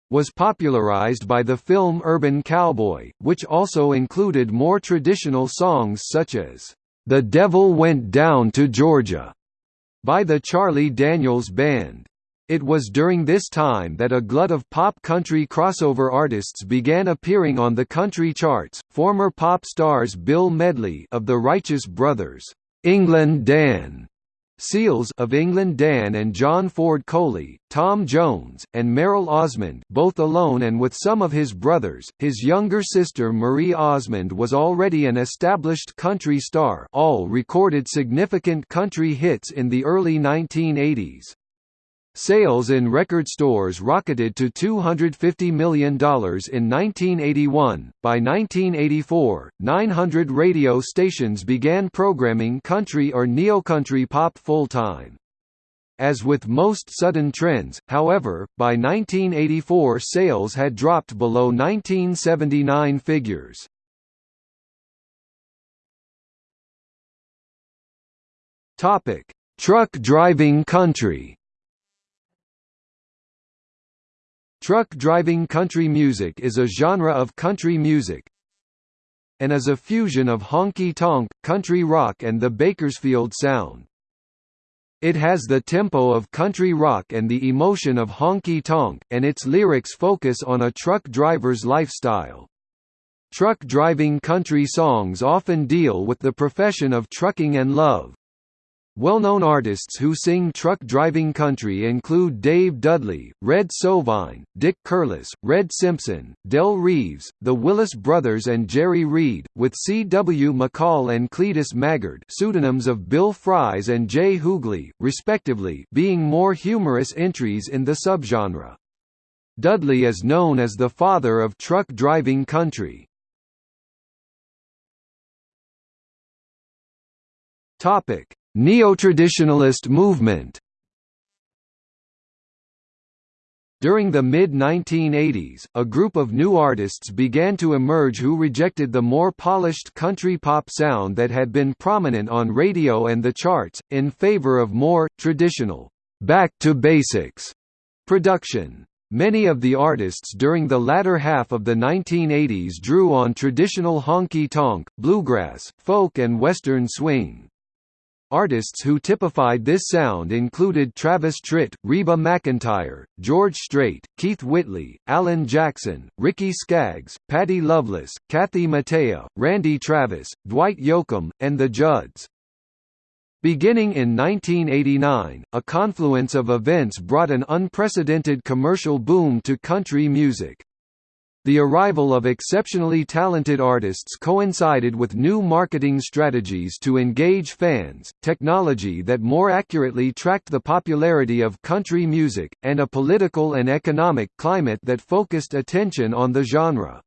was popularized by the film Urban Cowboy, which also included more traditional songs such as The Devil Went Down to Georgia by the Charlie Daniels Band. It was during this time that a glut of pop country crossover artists began appearing on the country charts. Former pop stars Bill Medley of the Righteous Brothers, England Dan, Seals of England Dan and John Ford Coley, Tom Jones, and Merrill Osmond both alone and with some of his brothers. His younger sister Marie Osmond was already an established country star all recorded significant country hits in the early 1980s. Sales in record stores rocketed to $250 million in 1981. By 1984, 900 radio stations began programming country or neocountry pop full time. As with most sudden trends, however, by 1984 sales had dropped below 1979 figures. Truck driving country. Truck driving country music is a genre of country music and is a fusion of honky-tonk, country rock and the Bakersfield sound. It has the tempo of country rock and the emotion of honky-tonk, and its lyrics focus on a truck driver's lifestyle. Truck driving country songs often deal with the profession of trucking and love. Well-known artists who sing truck driving country include Dave Dudley, Red Sovine, Dick Curless, Red Simpson, Del Reeves, the Willis Brothers and Jerry Reed, with C. W. McCall and Cletus Maggard pseudonyms of Bill Fries and Jay Huguely, respectively being more humorous entries in the subgenre. Dudley is known as the father of truck driving country. Topic Neo-traditionalist movement During the mid-1980s, a group of new artists began to emerge who rejected the more polished country pop sound that had been prominent on radio and the charts, in favor of more, traditional, back-to-basics production. Many of the artists during the latter half of the 1980s drew on traditional honky-tonk, bluegrass, folk and western swing. Artists who typified this sound included Travis Tritt, Reba McEntire, George Strait, Keith Whitley, Alan Jackson, Ricky Skaggs, Patty Loveless, Kathy Mattea, Randy Travis, Dwight Yoakam, and the Judds. Beginning in 1989, a confluence of events brought an unprecedented commercial boom to country music. The arrival of exceptionally talented artists coincided with new marketing strategies to engage fans, technology that more accurately tracked the popularity of country music, and a political and economic climate that focused attention on the genre.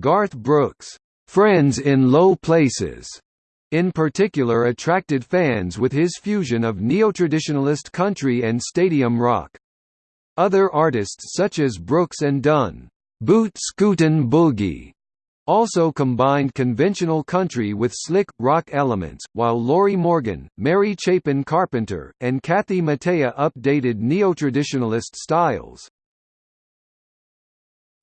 Garth Brooks' "'Friends in Low Places' in particular attracted fans with his fusion of neotraditionalist country and stadium rock. Other artists such as Brooks and Dunn Boot Scootin' Boogie also combined conventional country with slick, rock elements, while Lorrie Morgan, Mary Chapin Carpenter, and Kathy Mattea updated neo-traditionalist styles.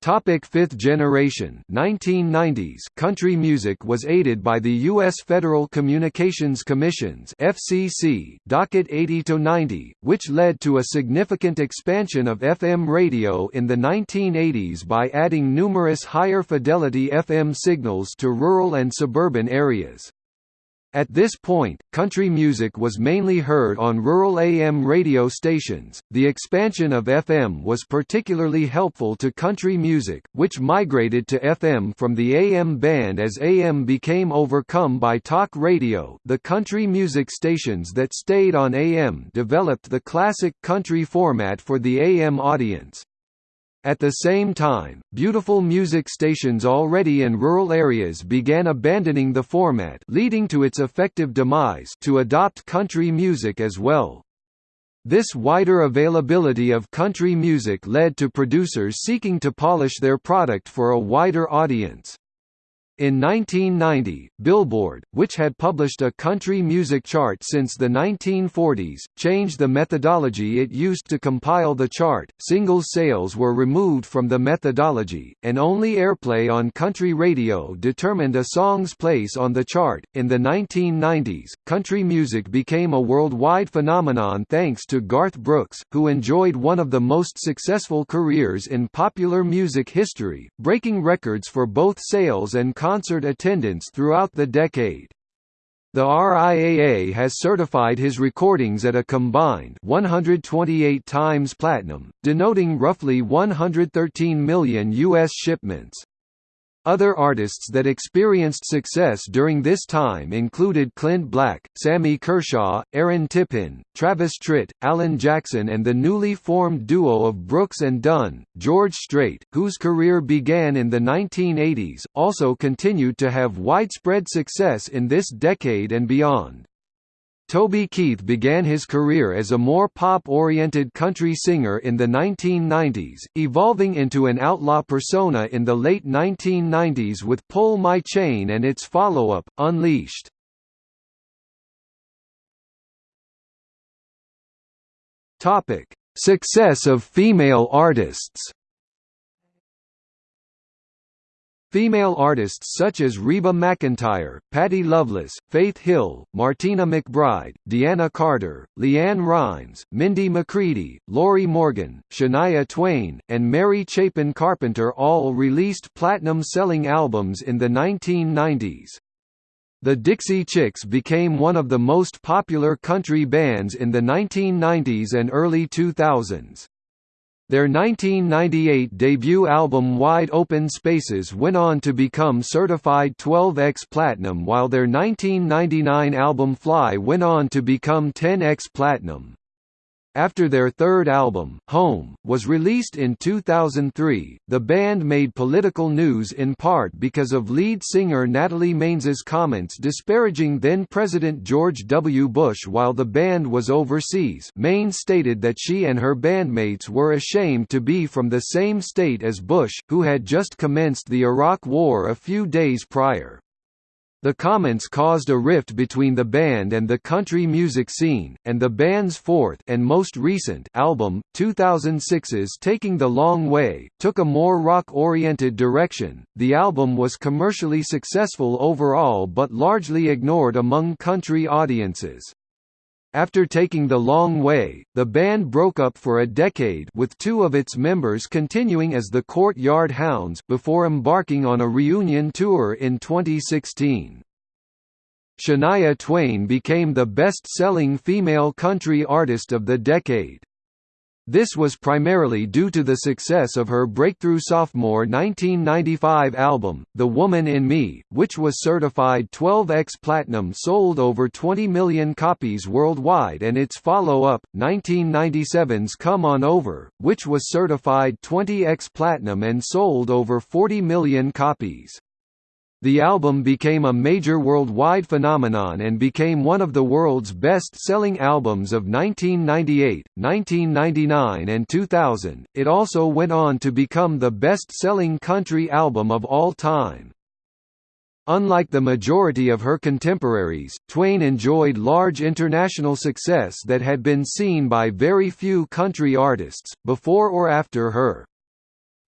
Topic fifth generation 1990s country music was aided by the U.S. Federal Communications Commission's FCC docket 80-90, which led to a significant expansion of FM radio in the 1980s by adding numerous higher fidelity FM signals to rural and suburban areas. At this point, country music was mainly heard on rural AM radio stations. The expansion of FM was particularly helpful to country music, which migrated to FM from the AM band as AM became overcome by talk radio. The country music stations that stayed on AM developed the classic country format for the AM audience. At the same time, beautiful music stations already in rural areas began abandoning the format leading to its effective demise to adopt country music as well. This wider availability of country music led to producers seeking to polish their product for a wider audience. In 1990, Billboard, which had published a country music chart since the 1940s, changed the methodology it used to compile the chart. Singles sales were removed from the methodology, and only airplay on country radio determined a song's place on the chart. In the 1990s, country music became a worldwide phenomenon thanks to Garth Brooks, who enjoyed one of the most successful careers in popular music history, breaking records for both sales and concert attendance throughout the decade. The RIAA has certified his recordings at a combined 128 times platinum, denoting roughly 113 million U.S. shipments. Other artists that experienced success during this time included Clint Black, Sammy Kershaw, Aaron Tippin, Travis Tritt, Alan Jackson and the newly formed duo of Brooks and Dunn, George Strait, whose career began in the 1980s, also continued to have widespread success in this decade and beyond. Toby Keith began his career as a more pop-oriented country singer in the 1990s, evolving into an outlaw persona in the late 1990s with Pull My Chain and its follow-up, Unleashed. Success of female artists Female artists such as Reba McEntire, Patty Loveless, Faith Hill, Martina McBride, Deana Carter, LeAnn Rimes, Mindy McCready, Lorrie Morgan, Shania Twain, and Mary Chapin Carpenter all released platinum-selling albums in the 1990s. The Dixie Chicks became one of the most popular country bands in the 1990s and early 2000s. Their 1998 debut album Wide Open Spaces went on to become certified 12x Platinum while their 1999 album Fly went on to become 10x Platinum. After their third album, Home, was released in 2003, the band made political news in part because of lead singer Natalie Maines' comments disparaging then-President George W. Bush while the band was overseas Maines stated that she and her bandmates were ashamed to be from the same state as Bush, who had just commenced the Iraq War a few days prior. The comments caused a rift between the band and the country music scene, and the band's fourth and most recent album, 2006's Taking the Long Way, took a more rock-oriented direction. The album was commercially successful overall but largely ignored among country audiences. After taking the long way, the band broke up for a decade with two of its members continuing as the Courtyard Hounds before embarking on a reunion tour in 2016. Shania Twain became the best-selling female country artist of the decade. This was primarily due to the success of her breakthrough sophomore 1995 album, The Woman in Me, which was certified 12x Platinum sold over 20 million copies worldwide and its follow-up, 1997's Come On Over, which was certified 20x Platinum and sold over 40 million copies. The album became a major worldwide phenomenon and became one of the world's best-selling albums of 1998, 1999 and 2000. It also went on to become the best-selling country album of all time. Unlike the majority of her contemporaries, Twain enjoyed large international success that had been seen by very few country artists, before or after her.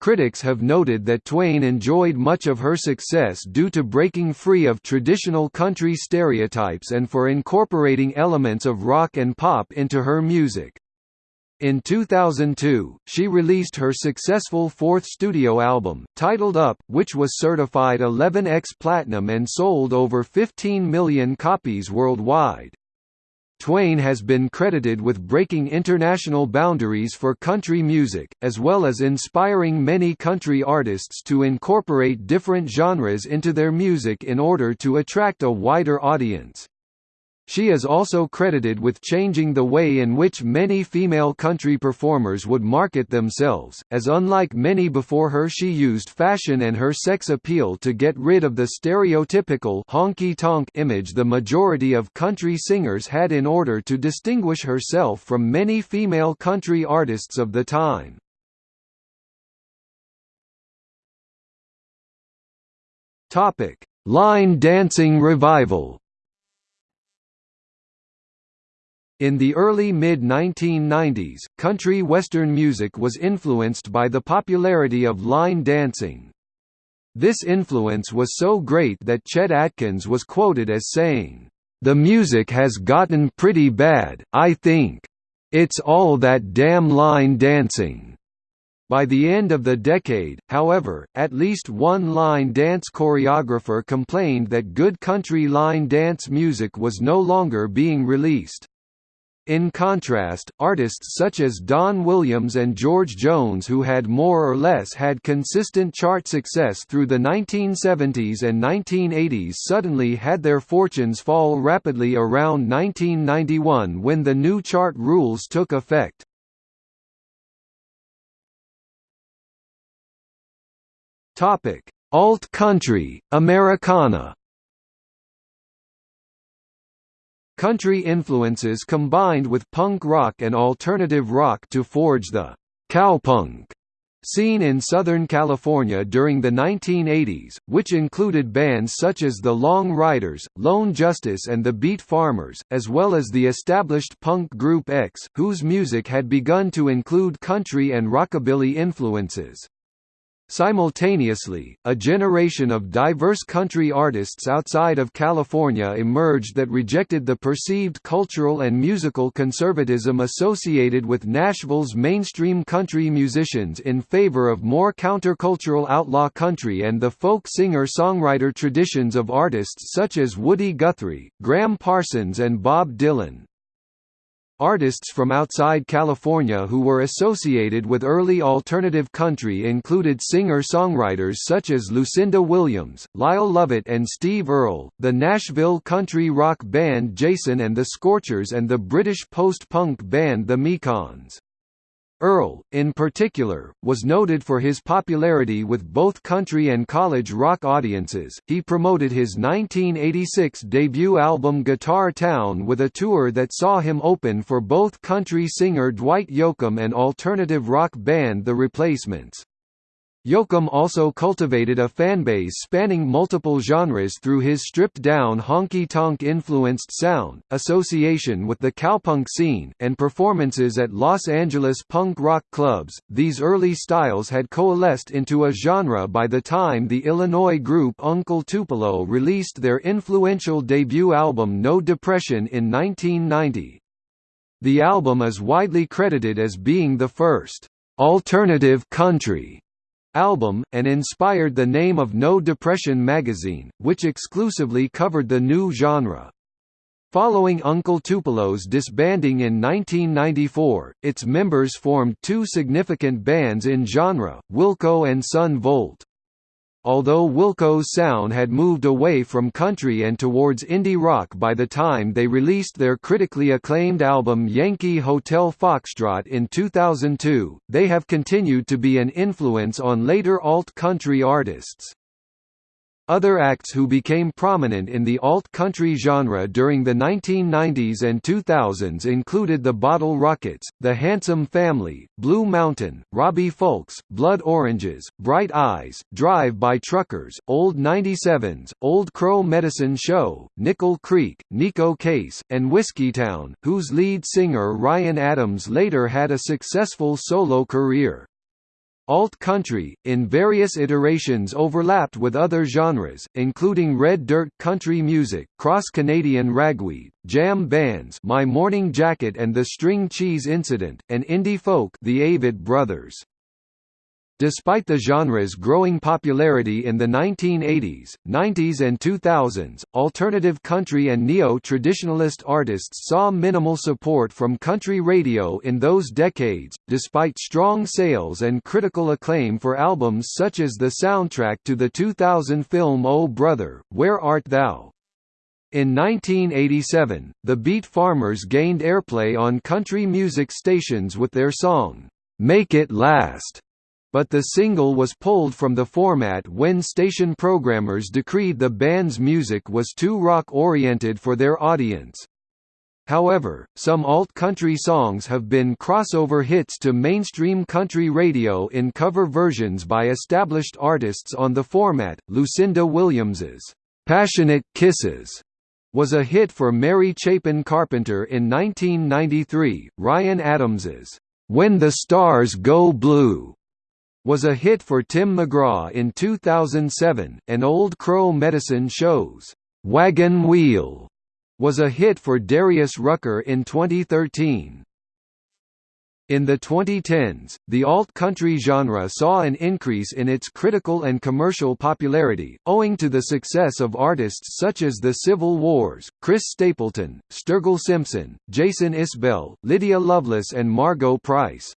Critics have noted that Twain enjoyed much of her success due to breaking free of traditional country stereotypes and for incorporating elements of rock and pop into her music. In 2002, she released her successful fourth studio album, titled Up, which was certified 11x platinum and sold over 15 million copies worldwide. Twain has been credited with breaking international boundaries for country music, as well as inspiring many country artists to incorporate different genres into their music in order to attract a wider audience. She is also credited with changing the way in which many female country performers would market themselves, as unlike many before her she used fashion and her sex appeal to get rid of the stereotypical honky-tonk image the majority of country singers had in order to distinguish herself from many female country artists of the time. Line dancing revival In the early mid-1990s, country western music was influenced by the popularity of line dancing. This influence was so great that Chet Atkins was quoted as saying, "...the music has gotten pretty bad, I think. It's all that damn line dancing." By the end of the decade, however, at least one line dance choreographer complained that good country line dance music was no longer being released. In contrast, artists such as Don Williams and George Jones who had more or less had consistent chart success through the 1970s and 1980s suddenly had their fortunes fall rapidly around 1991 when the new chart rules took effect. Alt country, Americana Country influences combined with punk rock and alternative rock to forge the cowpunk scene in Southern California during the 1980s, which included bands such as the Long Ryders, Lone Justice and the Beat Farmers, as well as the established punk group X, whose music had begun to include country and rockabilly influences. Simultaneously, a generation of diverse country artists outside of California emerged that rejected the perceived cultural and musical conservatism associated with Nashville's mainstream country musicians in favor of more countercultural outlaw country and the folk singer-songwriter traditions of artists such as Woody Guthrie, Gram Parsons and Bob Dylan. Artists from outside California who were associated with early alternative country included singer-songwriters such as Lucinda Williams, Lyle Lovett and Steve Earle, the Nashville country rock band Jason and the Scorchers and the British post-punk band The Mekons. Earle, in particular, was noted for his popularity with both country and college rock audiences. He promoted his 1986 debut album Guitar Town with a tour that saw him open for both country singer Dwight Yoakam and alternative rock band The Replacements. Yoakam also cultivated a fanbase spanning multiple genres through his stripped-down honky-tonk influenced sound, association with the cowpunk scene, and performances at Los Angeles punk rock clubs. These early styles had coalesced into a genre by the time the Illinois group Uncle Tupelo released their influential debut album No Depression in 1990. The album is widely credited as being the first alternative country album, and inspired the name of No Depression magazine, which exclusively covered the new genre. Following Uncle Tupelo's disbanding in 1994, its members formed two significant bands in genre, Wilco and Son Volt. Although Wilco's sound had moved away from country and towards indie rock by the time they released their critically acclaimed album Yankee Hotel Foxtrot in 2002, they have continued to be an influence on later alt-country artists. Other acts who became prominent in the alt-country genre during the 1990s and 2000s included the Bottle Rockets, The Handsome Family, Blue Mountain, Robbie Fulks, Blood Oranges, Bright Eyes, Drive-By Truckers, Old 97s, Old Crow Medicine Show, Nickel Creek, Neko Case, and Whiskeytown, whose lead singer Ryan Adams later had a successful solo career. Alt-country, in various iterations overlapped with other genres, including red dirt country music, cross-Canadian ragweed, jam bands My Morning Jacket and the String Cheese Incident, and indie folk the Avett Brothers. Despite the genre's growing popularity in the 1980s, 90s and 2000s, alternative country and neo-traditionalist artists saw minimal support from country radio in those decades, despite strong sales and critical acclaim for albums such as the soundtrack to the 2000 film Oh Brother, Where Art Thou? In 1987, the Beat Farmers gained airplay on country music stations with their song, "'Make It Last' but the single was pulled from the format when station programmers decreed the band's music was too rock-oriented for their audience. However, some alt-country songs have been crossover hits to mainstream country radio in cover versions by established artists on the format. Lucinda Williams's "'Passionate Kisses' was a hit for Mary Chapin Carpenter in 1993. Ryan Adams's "'When the Stars Go Blue' was a hit for Tim McGraw in 2007, and Old Crow Medicine Show's Wagon Wheel was a hit for Darius Rucker in 2013. In the 2010s, the alt-country genre saw an increase in its critical and commercial popularity, owing to the success of artists such as The Civil Wars, Chris Stapleton, Sturgill Simpson, Jason Isbell, Lydia Loveless and Margo Price.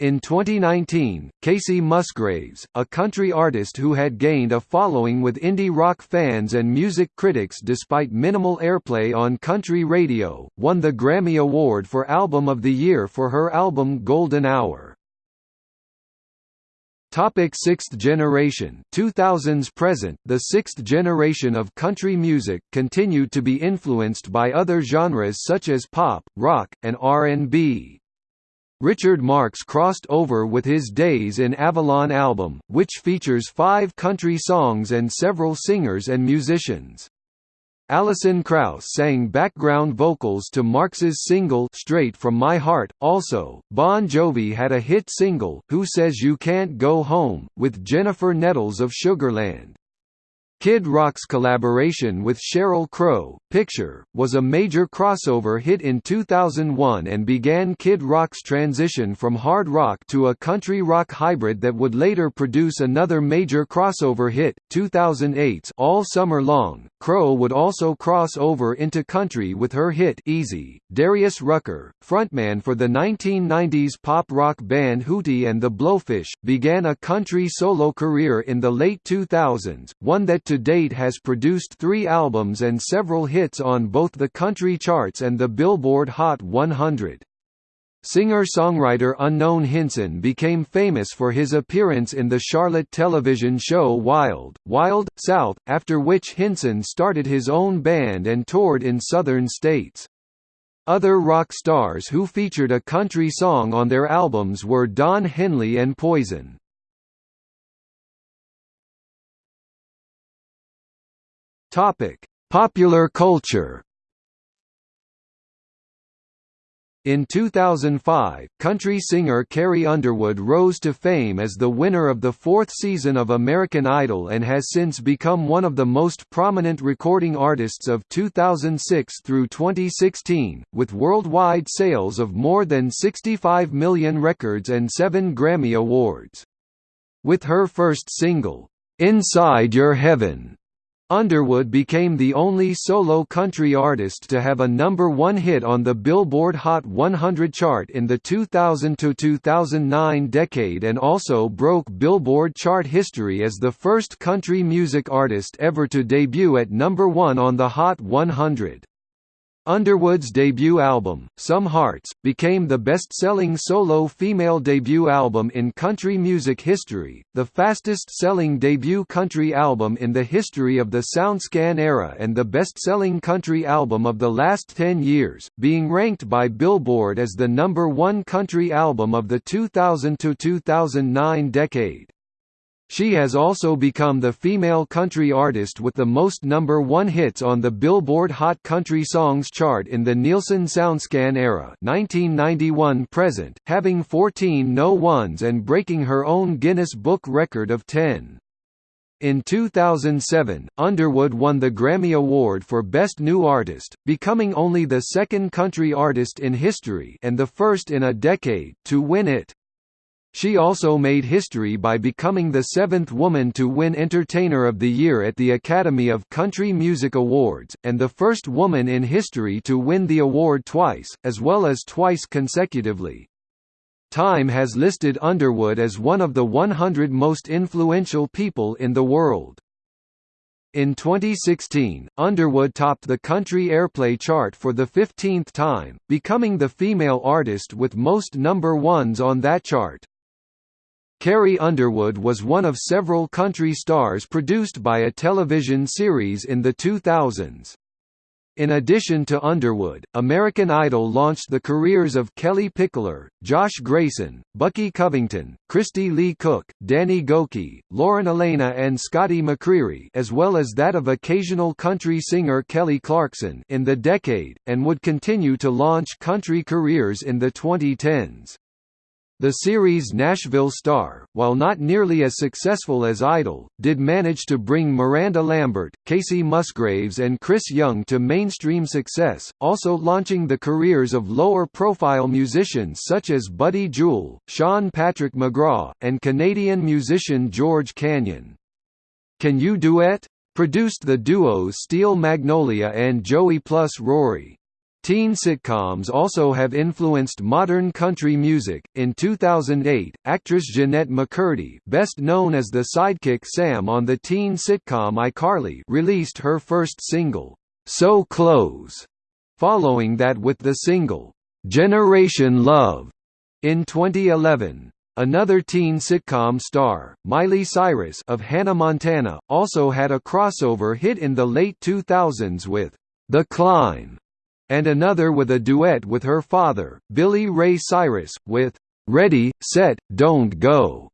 In 2019, Kacey Musgraves, a country artist who had gained a following with indie rock fans and music critics despite minimal airplay on country radio, won the Grammy Award for Album of the Year for her album Golden Hour. Topic Sixth generation 2000s present The sixth generation of country music continued to be influenced by other genres such as pop, rock, and R&B. Richard Marx crossed over with his Days in Avalon album, which features five country songs and several singers and musicians. Alison Krauss sang background vocals to Marx's single Straight From My Heart. Also, Bon Jovi had a hit single, Who Says You Can't Go Home, with Jennifer Nettles of Sugarland. Kid Rock's collaboration with Sheryl Crow, Picture, was a major crossover hit in 2001 and began Kid Rock's transition from hard rock to a country rock hybrid that would later produce another major crossover hit, 2008's All Summer Long. Crow would also cross over into country with her hit Easy. Darius Rucker, frontman for the 1990s pop rock band Hootie and the Blowfish, began a country solo career in the late 2000s, one that to date has produced three albums and several hits on both the country charts and the Billboard Hot 100. Singer-songwriter Unknown Hinson became famous for his appearance in the Charlotte television show Wild, Wild, South, after which Hinson started his own band and toured in southern states. Other rock stars who featured a country song on their albums were Don Henley and Poison. Topic: Popular culture. In 2005, country singer Carrie Underwood rose to fame as the winner of the fourth season of American Idol and has since become one of the most prominent recording artists of 2006 through 2016, with worldwide sales of more than 65 million records and seven Grammy Awards. With her first single, "'Inside Your Heaven' Underwood became the only solo country artist to have a number one hit on the Billboard Hot 100 chart in the 2000–2009 decade and also broke Billboard chart history as the first country music artist ever to debut at number one on the Hot 100. Underwood's debut album, Some Hearts, became the best-selling solo female debut album in country music history, the fastest-selling debut country album in the history of the SoundScan era and the best-selling country album of the last 10 years, being ranked by Billboard as the number one country album of the 2000–2009 decade. She has also become the female country artist with the most number one hits on the Billboard Hot Country Songs chart in the Nielsen SoundScan era 1991-present, having 14 no-ones and breaking her own Guinness Book record of 10. In 2007, Underwood won the Grammy Award for Best New Artist, becoming only the second country artist in history and the first in a decade to win it. She also made history by becoming the seventh woman to win Entertainer of the Year at the Academy of Country Music Awards, and the first woman in history to win the award twice, as well as twice consecutively. Time has listed Underwood as one of the 100 most influential people in the world. In 2016, Underwood topped the country airplay chart for the 15th time, becoming the female artist with most number ones on that chart. Carrie Underwood was one of several country stars produced by a television series in the 2000s. In addition to Underwood, American Idol launched the careers of Kellie Pickler, Josh Gracin, Bucky Covington, Kristy Lee Cook, Danny Gokey, Lauren Alaina and Scotty McCreery as well as that of occasional country singer Kelly Clarkson in the decade, and would continue to launch country careers in the 2010s. The series Nashville Star, while not nearly as successful as Idol, did manage to bring Miranda Lambert, Kacey Musgraves and Chris Young to mainstream success, also launching the careers of lower-profile musicians such as Buddy Jewell, Sean Patrick McGraw, and Canadian musician George Canyon. Can You Duet? Produced the duos Steel Magnolia and Joey plus Rory. Teen sitcoms also have influenced modern country music. In 2008, actress Jennette McCurdy, best known as the sidekick Sam on the teen sitcom iCarly, released her first single, So Close, following that with the single, Generation Love, in 2011. Another teen sitcom star, Miley Cyrus of Hannah Montana, also had a crossover hit in the late 2000s with The Climb and another with a duet with her father, Billy Ray Cyrus, with "'Ready, Set, Don't Go'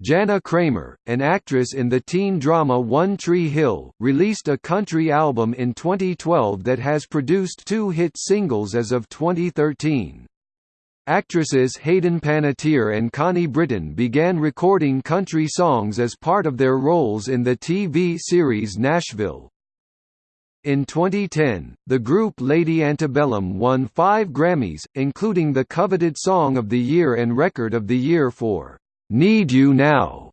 Jana Kramer, an actress in the teen drama One Tree Hill, released a country album in 2012 that has produced two hit singles as of 2013. Actresses Hayden Panettiere and Connie Britton began recording country songs as part of their roles in the TV series Nashville. In 2010, the group Lady Antebellum won five Grammys, including the coveted Song of the Year and Record of the Year for "'Need You Now'".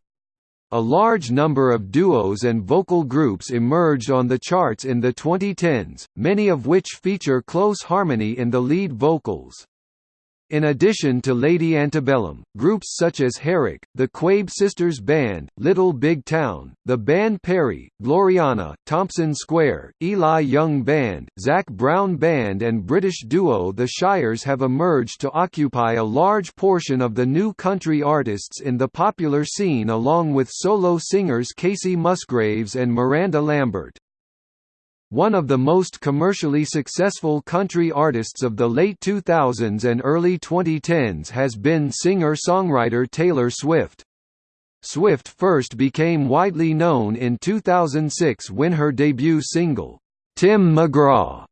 A large number of duos and vocal groups emerged on the charts in the 2010s, many of which feature close harmony in the lead vocals. In addition to Lady Antebellum, groups such as Herrick, the Quebe Sisters Band, Little Big Town, the Band Perry, Gloriana, Thompson Square, Eli Young Band, Zac Brown Band and British duo The Shires have emerged to occupy a large portion of the new country artists in the popular scene along with solo singers Kacey Musgraves and Miranda Lambert. One of the most commercially successful country artists of the late 2000s and early 2010s has been singer-songwriter Taylor Swift. Swift first became widely known in 2006 when her debut single, "'Tim McGraw'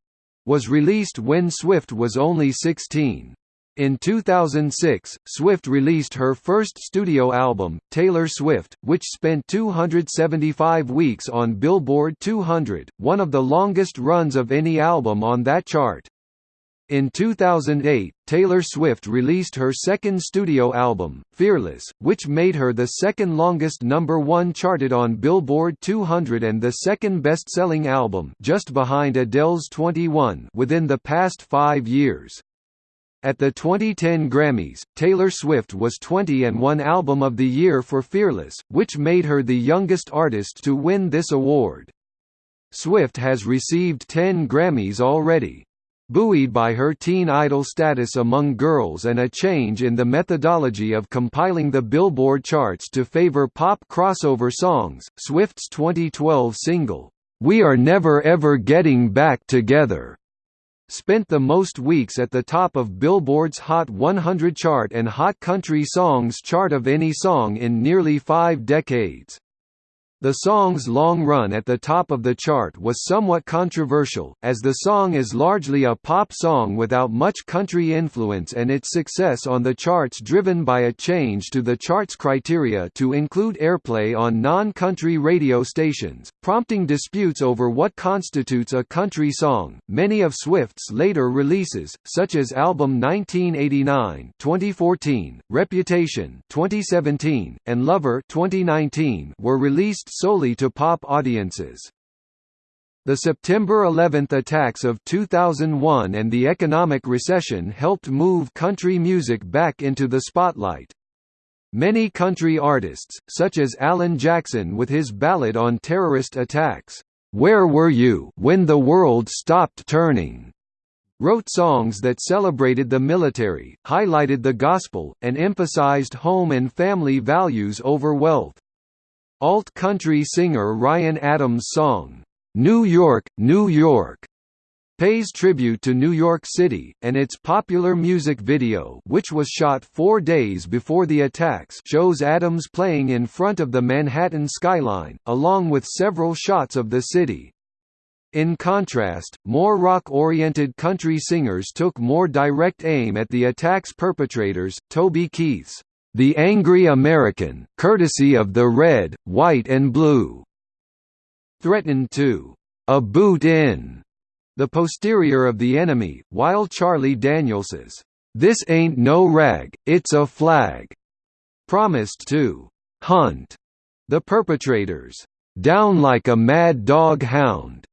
was released when Swift was only 16. In 2006, Swift released her first studio album, Taylor Swift, which spent 275 weeks on Billboard 200, one of the longest runs of any album on that chart. In 2008, Taylor Swift released her second studio album, Fearless, which made her the second longest number one charted on Billboard 200 and the second best-selling album just behind Adele's 21 within the past five years. At the 2010 Grammys, Taylor Swift was 20 and won Album of the Year for Fearless, which made her the youngest artist to win this award. Swift has received 10 Grammys already. Buoyed by her teen idol status among girls and a change in the methodology of compiling the Billboard charts to favor pop crossover songs, Swift's 2012 single, "'We Are Never Ever Getting Back Together' spent the most weeks at the top of Billboard's Hot 100 chart and Hot Country Songs chart of any song in nearly five decades. The song's long run at the top of the chart was somewhat controversial, as the song is largely a pop song without much country influence and its success on the charts driven by a change to the chart's criteria to include airplay on non-country radio stations, prompting disputes over what constitutes a country song. Many of Swift's later releases, such as album 1989, 2014, Reputation, 2017, and Lover, 2019, were released solely to pop audiences. The September 11 attacks of 2001 and the economic recession helped move country music back into the spotlight. Many country artists, such as Alan Jackson with his ballad on terrorist attacks, "'Where Were You When the World Stopped Turning' wrote songs that celebrated the military, highlighted the gospel, and emphasized home and family values over wealth. Alt-country singer Ryan Adams' song, "'New York, New York' pays tribute to New York City, and its popular music video which was shot four days before the attacks shows Adams playing in front of the Manhattan skyline, along with several shots of the city. In contrast, more rock-oriented country singers took more direct aim at the attack's perpetrators, Toby Keith's the Angry American, courtesy of the Red, White and Blue, threatened to a boot in the posterior of the enemy, while Charlie Daniels's This Ain't No Rag, It's a Flag promised to hunt the perpetrators down like a mad dog hound.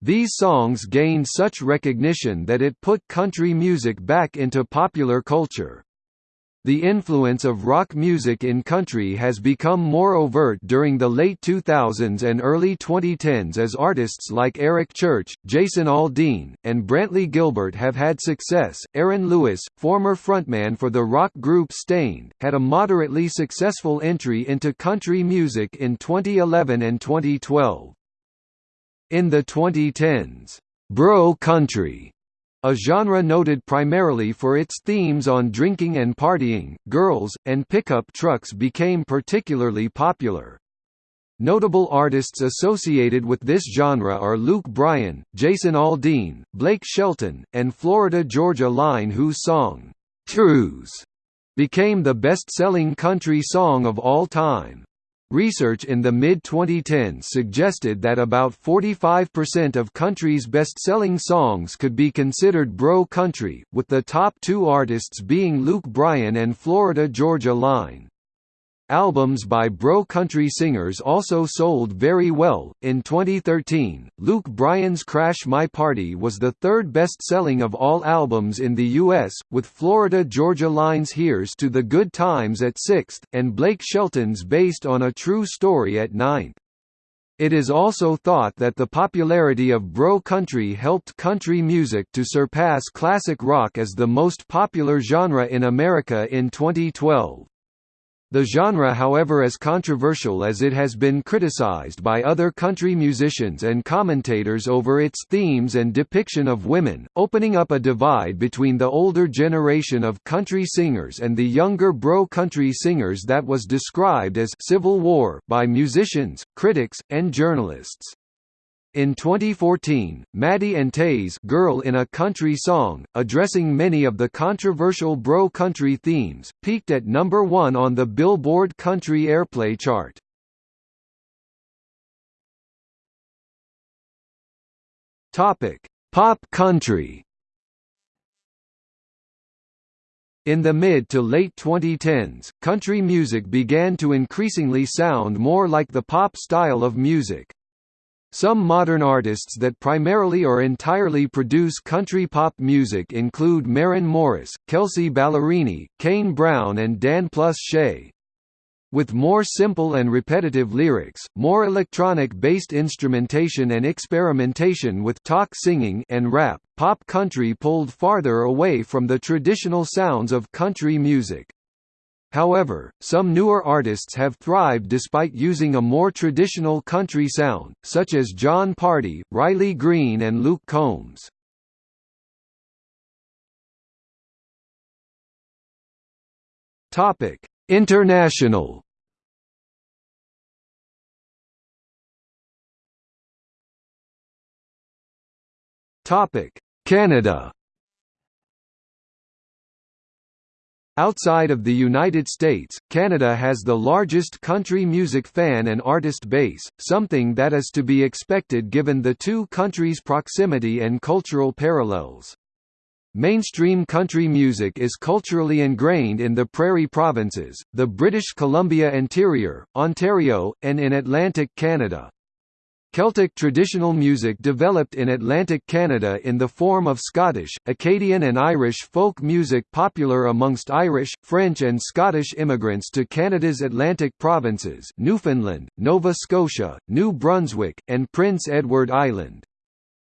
These songs gained such recognition that it put country music back into popular culture. The influence of rock music in country has become more overt during the late 2000s and early 2010s as artists like Eric Church, Jason Aldean, and Brantley Gilbert have had success. Aaron Lewis, former frontman for the rock group Staind, had a moderately successful entry into country music in 2011 and 2012. In the 2010s, bro country a genre noted primarily for its themes on drinking and partying, girls, and pickup trucks became particularly popular. Notable artists associated with this genre are Luke Bryan, Jason Aldean, Blake Shelton, and Florida Georgia Line whose song, "'Cruise' became the best-selling country song of all time. Research in the mid-2010s suggested that about 45% of country's best-selling songs could be considered bro country, with the top two artists being Luke Bryan and Florida Georgia Line. Albums by bro country singers also sold very well. In 2013, Luke Bryan's Crash My Party was the third best-selling of all albums in the US, with Florida Georgia Line's Here's to the Good Times at sixth, and Blake Shelton's Based on a True Story at ninth. It is also thought that the popularity of bro country helped country music to surpass classic rock as the most popular genre in America in 2012. The genre however as controversial as it has been criticized by other country musicians and commentators over its themes and depiction of women, opening up a divide between the older generation of country singers and the younger bro country singers that was described as «civil war» by musicians, critics, and journalists. In 2014, Maddie and Tae's Girl in a Country Song, addressing many of the controversial bro country themes, peaked at number 1 on the Billboard Country Airplay chart. Topic: Pop country. In the mid to late 2010s, country music began to increasingly sound more like the pop style of music. Some modern artists that primarily or entirely produce country pop music include Maren Morris, Kelsea Ballerini, Kane Brown and Dan Plus Shay. With more simple and repetitive lyrics, more electronic-based instrumentation and experimentation with talk singing and rap, pop country pulled farther away from the traditional sounds of country music. However, some newer artists have thrived despite using a more traditional country sound, such as Jon Pardi, Riley Green and Luke Combs. Topic: International. Topic: Canada. Outside of the United States, Canada has the largest country music fan and artist base, something that is to be expected given the two countries' proximity and cultural parallels. Mainstream country music is culturally ingrained in the Prairie Provinces, the British Columbia Interior, Ontario, and in Atlantic Canada. Celtic traditional music developed in Atlantic Canada in the form of Scottish, Acadian and Irish folk music popular amongst Irish, French and Scottish immigrants to Canada's Atlantic provinces Newfoundland, Nova Scotia, New Brunswick, and Prince Edward Island.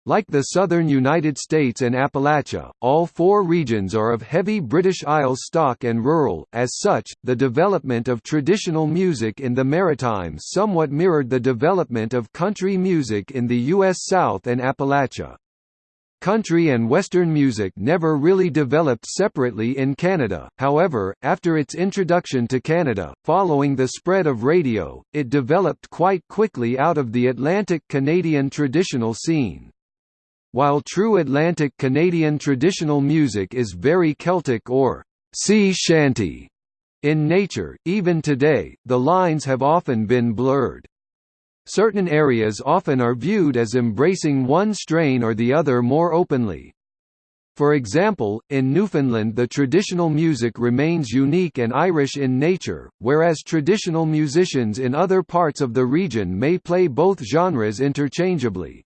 Like the southern United States and Appalachia, all four regions are of heavy British Isles stock and rural, as such, the development of traditional music in the Maritimes somewhat mirrored the development of country music in the U.S. South and Appalachia. Country and Western music never really developed separately in Canada, however, after its introduction to Canada, following the spread of radio, it developed quite quickly out of the Atlantic Canadian traditional scene. While true Atlantic Canadian traditional music is very Celtic or sea shanty in nature, even today, the lines have often been blurred. Certain areas often are viewed as embracing one strain or the other more openly. For example, in Newfoundland the traditional music remains unique and Irish in nature, whereas traditional musicians in other parts of the region may play both genres interchangeably.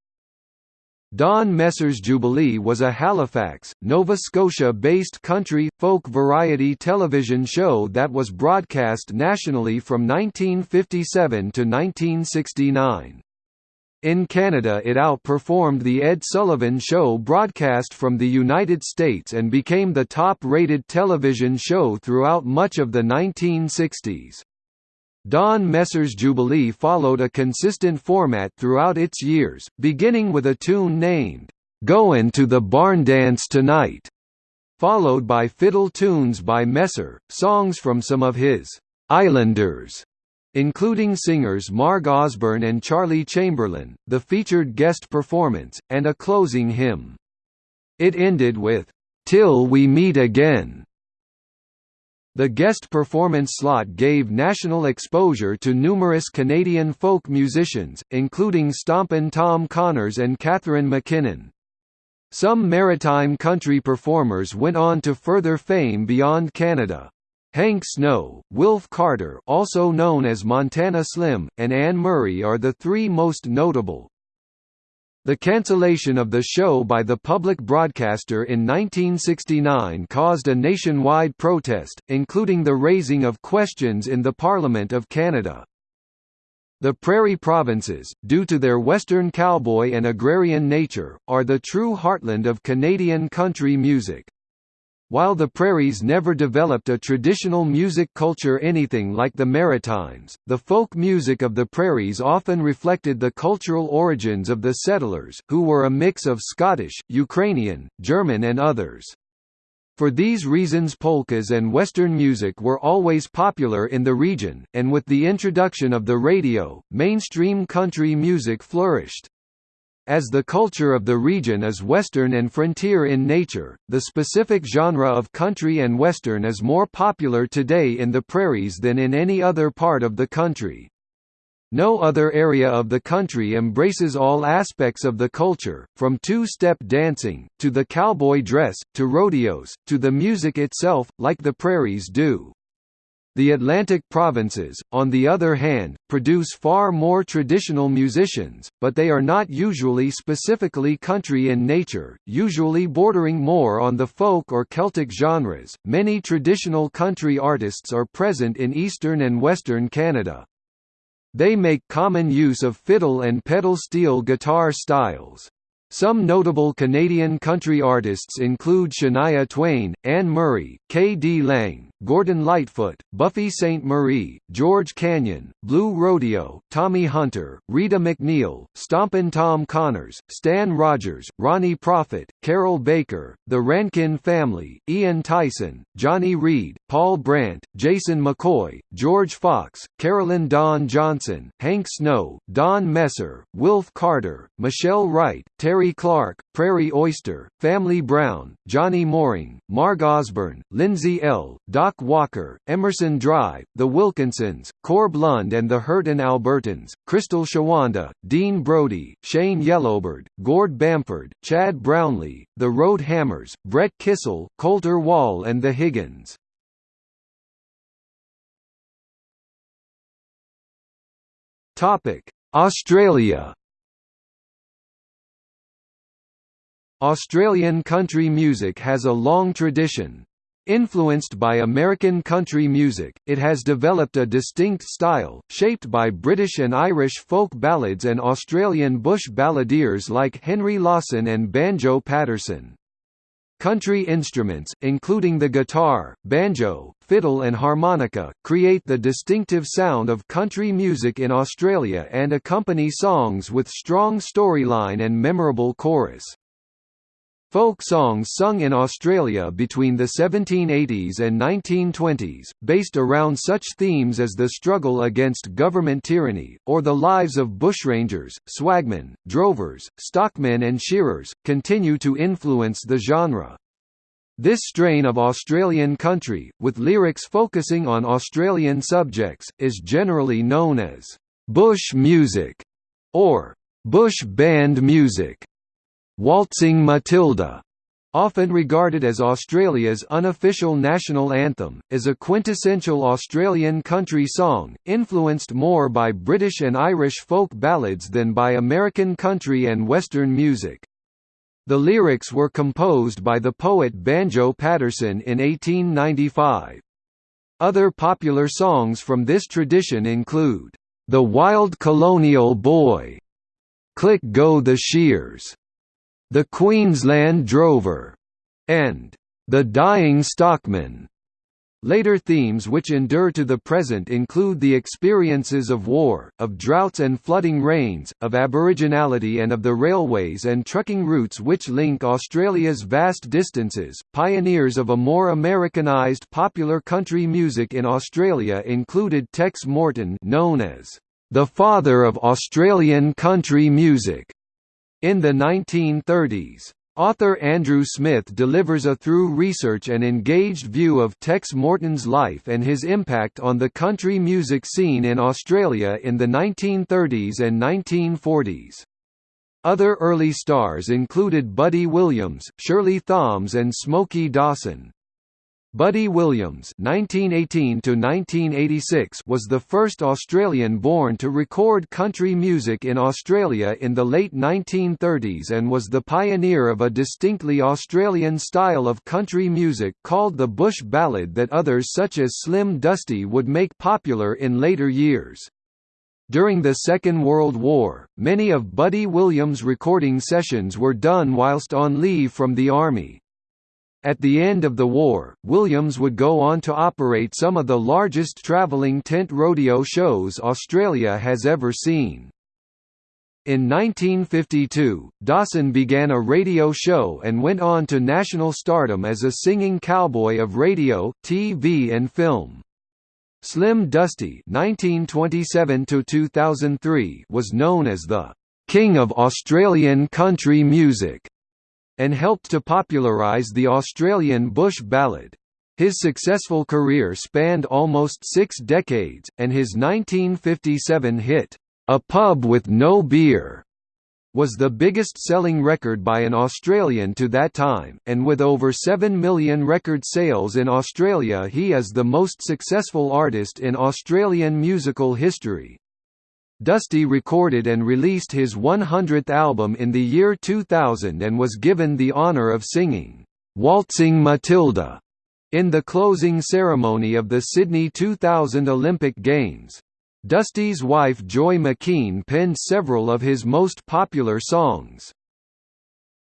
Don Messer's Jubilee was a Halifax, Nova Scotia-based country, folk variety television show that was broadcast nationally from 1957 to 1969. In Canada it outperformed The Ed Sullivan Show broadcast from the United States and became the top-rated television show throughout much of the 1960s. Don Messer's Jubilee followed a consistent format throughout its years, beginning with a tune named, "'Goin' to the Barn Dance Tonight", followed by fiddle tunes by Messer, songs from some of his "'Islanders' including singers Marg Osborne and Charlie Chamberlain, the featured guest performance, and a closing hymn. It ended with, "'Till We Meet Again' The guest performance slot gave national exposure to numerous Canadian folk musicians, including Stompin' Tom Connors and Catherine McKinnon. Some maritime country performers went on to further fame beyond Canada. Hank Snow, Wilf Carter also known as Montana Slim, and Anne Murray are the three most notable. The cancellation of the show by the public broadcaster in 1969 caused a nationwide protest, including the raising of questions in the Parliament of Canada. The Prairie Provinces, due to their western cowboy and agrarian nature, are the true heartland of Canadian country music. While the prairies never developed a traditional music culture anything like the Maritimes, the folk music of the prairies often reflected the cultural origins of the settlers, who were a mix of Scottish, Ukrainian, German and others. For these reasons polkas and Western music were always popular in the region, and with the introduction of the radio, mainstream country music flourished. As the culture of the region is Western and frontier in nature, the specific genre of country and Western is more popular today in the prairies than in any other part of the country. No other area of the country embraces all aspects of the culture, from two-step dancing, to the cowboy dress, to rodeos, to the music itself, like the prairies do. The Atlantic provinces, on the other hand, produce far more traditional musicians, but they are not usually specifically country in nature, usually bordering more on the folk or Celtic genres. Many traditional country artists are present in eastern and western Canada. They make common use of fiddle and pedal steel guitar styles. Some notable Canadian country artists include Shania Twain, Anne Murray, K. D. Lang, Gordon Lightfoot, Buffy Sainte-Marie, George Canyon, Blue Rodeo, Tommy Hunter, Rita MacNeil, Stompin' Tom Connors, Stan Rogers, Ronnie Prophet, Carroll Baker, The Rankin Family, Ian Tyson, Johnny Reid, Paul Brandt, Jason McCoy, George Fox, Carolyn Dawn Johnson, Hank Snow, Don Messer, Wilf Carter, Michelle Wright, Terri Clark, Prairie Oyster, Family Brown, Johnny Mooring, Marg Osborne, Lindsay Ell, Doc Walker, Emerson Drive, The Wilkinsons, Corb Lund and the Hurtin' Albertans, Crystal Shawanda, Dean Brody, Shane Yellowbird, Gord Bamford, Chad Brownlee, The Road Hammers, Brett Kissel, Colter Wall and The Higgins. Australia Australian country music has a long tradition. Influenced by American country music, it has developed a distinct style, shaped by British and Irish folk ballads and Australian bush balladeers like Henry Lawson and Banjo Paterson. Country instruments, including the guitar, banjo, fiddle and harmonica, create the distinctive sound of country music in Australia and accompany songs with strong storyline and memorable chorus. Folk songs sung in Australia between the 1780s and 1920s, based around such themes as the struggle against government tyranny, or the lives of bushrangers, swagmen, drovers, stockmen and shearers, continue to influence the genre. This strain of Australian country, with lyrics focusing on Australian subjects, is generally known as «bush music» or «bush band music». Waltzing Matilda, often regarded as Australia's unofficial national anthem, is a quintessential Australian country song, influenced more by British and Irish folk ballads than by American country and Western music. The lyrics were composed by the poet Banjo Paterson in 1895. Other popular songs from this tradition include, "'The Wild Colonial Boy", "'Click Go the Shears", the Queensland Drover, and The Dying Stockman. Later themes which endure to the present include the experiences of war, of droughts and flooding rains, of aboriginality and of the railways and trucking routes which link Australia's vast distances. Pioneers of a more Americanized popular country music in Australia included Tex Morton, known as the father of Australian country music, in the 1930s, author Andrew Smith delivers a through research and engaged view of Tex Morton's life and his impact on the country music scene in Australia in the 1930s and 1940s. Other early stars included Buddy Williams, Shirley Thoms and Smokey Dawson. Buddy Williams (1918–1986) was the first Australian born to record country music in Australia in the late 1930s and was the pioneer of a distinctly Australian style of country music called the bush ballad that others such as Slim Dusty would make popular in later years. During the Second World War, many of Buddy Williams' recording sessions were done whilst on leave from the Army. At the end of the war, Williams would go on to operate some of the largest travelling tent rodeo shows Australia has ever seen. In 1952, Dawson began a radio show and went on to national stardom as a singing cowboy of radio, TV and film. Slim Dusty (1927–2003) was known as the "King of Australian country music." And helped to popularise the Australian bush ballad. His successful career spanned almost six decades, and his 1957 hit, A Pub with No Beer, was the biggest-selling record by an Australian to that time, and with over 7 million record sales in Australia he is the most successful artist in Australian musical history. Dusty recorded and released his 100th album in the year 2000 and was given the honor of singing, "'Waltzing Matilda' in the closing ceremony of the Sydney 2000 Olympic Games. Dusty's wife Joy McKean penned several of his most popular songs.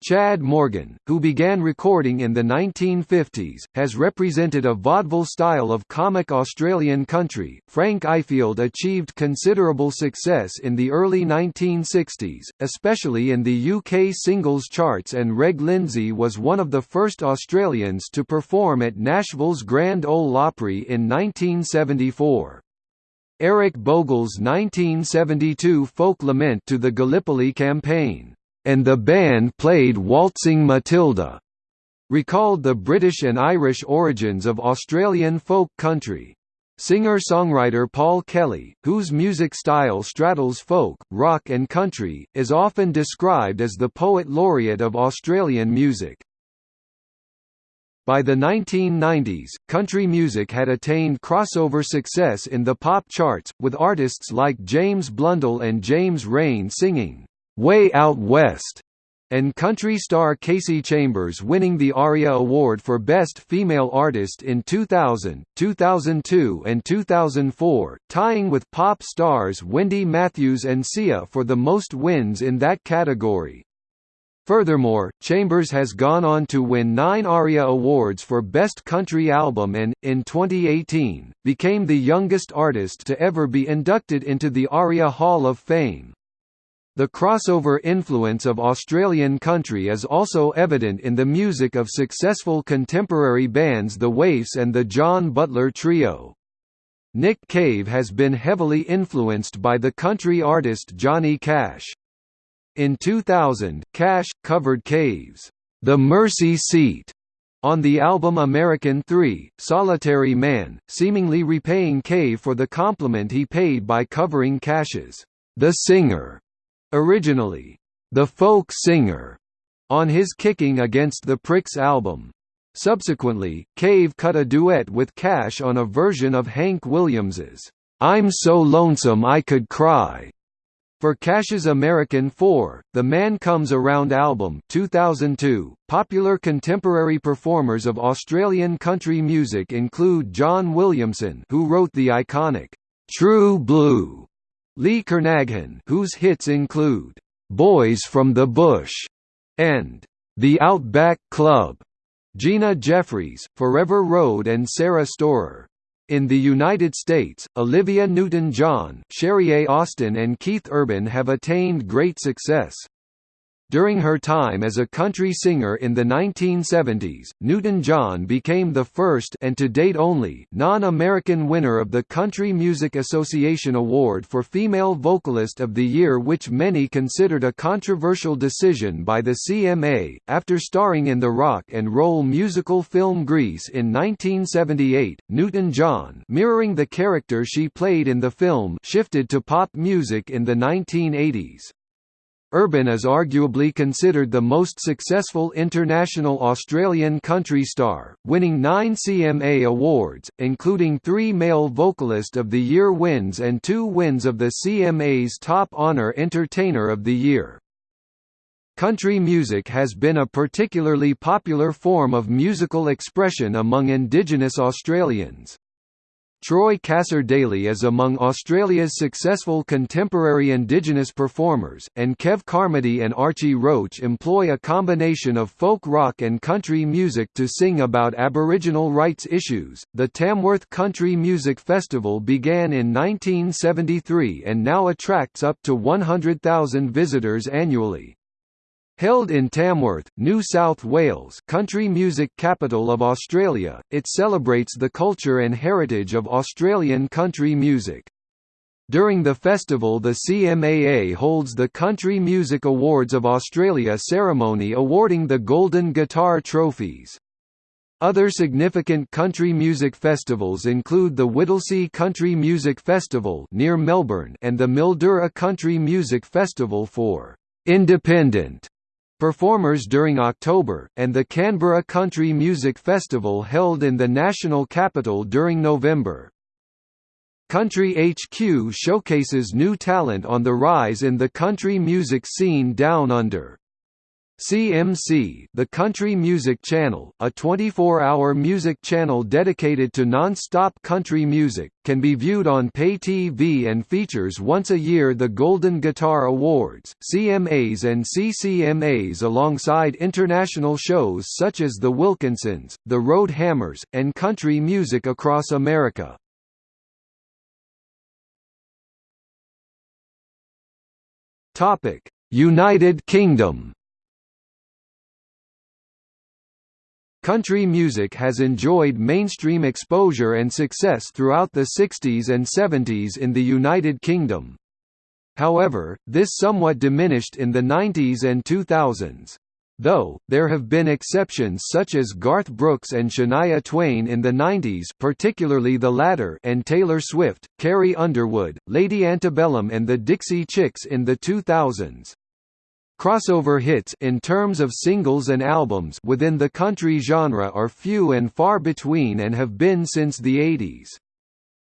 Chad Morgan, who began recording in the 1950s, has represented a vaudeville style of comic Australian country. Frank Ifield achieved considerable success in the early 1960s, especially in the UK singles charts, and Reg Lindsay was one of the first Australians to perform at Nashville's Grand Ole Opry in 1974. Eric Bogle's 1972 folk lament to the Gallipoli campaign and the band played Waltzing Matilda, recalled the British and Irish origins of Australian folk country. Singer-songwriter Paul Kelly, whose music style straddles folk, rock and country, is often described as the poet laureate of Australian music. By the 1990s, country music had attained crossover success in the pop charts, with artists like James Blundell and James Reyne singing, Way Out West, and country star Kasey Chambers winning the ARIA Award for Best Female Artist in 2000, 2002 and 2004, tying with pop stars Wendy Matthews and Sia for the most wins in that category. Furthermore, Chambers has gone on to win nine ARIA Awards for Best Country Album and, in 2018, became the youngest artist to ever be inducted into the ARIA Hall of Fame. The crossover influence of Australian country is also evident in the music of successful contemporary bands The Waifs and the John Butler Trio. Nick Cave has been heavily influenced by the country artist Johnny Cash. In 2000, Cash, covered Cave's The Mercy Seat on the album American 3, Solitary Man, seemingly repaying Cave for the compliment he paid by covering Cash's The Singer Originally, the folk singer, on his Kicking Against the Pricks album. Subsequently, Cave cut a duet with Cash on a version of Hank Williams's I'm So Lonesome I Could Cry. For Cash's American 4, The Man Comes Around album 2002, popular contemporary performers of Australian country music include John Williamson who wrote the iconic, "'True Blue' Lee Kernaghan whose hits include, "'Boys from the Bush' and "'The Outback Club', Gina Jeffreys, Forever Road and Sara Storer. In the United States, Olivia Newton-John, Sherrié. Austin and Keith Urban have attained great success. During her time as a country singer in the 1970s, Newton-John became the first and to date only non-American winner of the Country Music Association Award for Female Vocalist of the Year which many considered a controversial decision by the CMA, after starring in the rock and roll musical film Grease in 1978, Newton-John mirroring the character she played in the film shifted to pop music in the 1980s. Urban is arguably considered the most successful international Australian country star, winning nine CMA awards, including three Male Vocalist of the Year wins and two wins of the CMA's Top Honour Entertainer of the Year. Country music has been a particularly popular form of musical expression among Indigenous Australians. Troy Cassar-Daley is among Australia's successful contemporary Indigenous performers, and Kev Carmody and Archie Roach employ a combination of folk rock and country music to sing about Aboriginal rights issues. The Tamworth Country Music Festival began in 1973 and now attracts up to 100,000 visitors annually. Held in Tamworth, New South Wales country music capital of Australia, it celebrates the culture and heritage of Australian country music. During the festival the CMAA holds the Country Music Awards of Australia ceremony awarding the Golden Guitar Trophies. Other significant country music festivals include the Whittlesea Country Music Festival near Melbourne and the Mildura Country Music Festival for independent performers during October, and the Canberra Country Music Festival held in the national capital during November. Country HQ showcases new talent on the rise in the country music scene down under. CMC The Country Music Channel, a 24-hour music channel dedicated to non-stop country music, can be viewed on pay TV and features once a year the Golden Guitar Awards, CMAs and CCMAs alongside international shows such as The Wilkinsons, The Road Hammers, and country music across America. United Kingdom Country music has enjoyed mainstream exposure and success throughout the 60s and 70s in the United Kingdom. However, this somewhat diminished in the 90s and 2000s. Though, there have been exceptions such as Garth Brooks and Shania Twain in the 90s particularly the latter and Taylor Swift, Carrie Underwood, Lady Antebellum and the Dixie Chicks in the 2000s. Crossover hits in terms of singles and albums within the country genre are few and far between and have been since the 80s.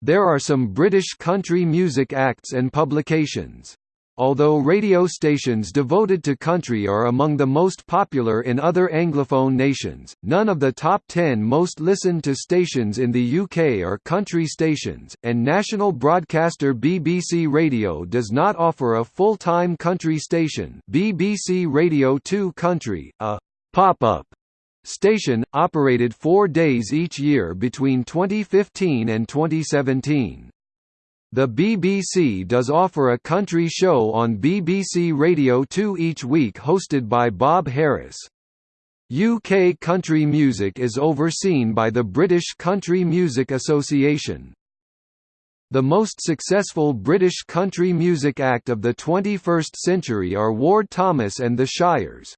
There are some British country music acts and publications. Although radio stations devoted to country are among the most popular in other Anglophone nations, none of the top 10 most listened to stations in the UK are country stations, and national broadcaster BBC Radio does not offer a full-time country station BBC Radio 2 Country, a «pop-up» station, operated four days each year between 2015 and 2017. The BBC does offer a country show on BBC Radio 2 each week hosted by Bob Harris. UK country music is overseen by the British Country Music Association. The most successful British country music act of the 21st century are Ward Thomas and the Shires.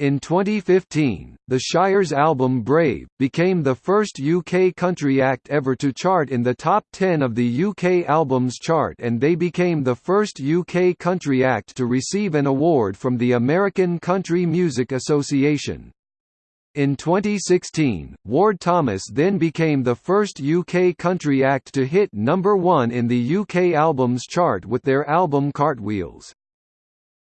In 2015, the Shire's album Brave, became the first UK country act ever to chart in the top 10 of the UK Albums Chart and they became the first UK country act to receive an award from the American Country Music Association. In 2016, Ward Thomas then became the first UK country act to hit number one in the UK Albums Chart with their album Cartwheels.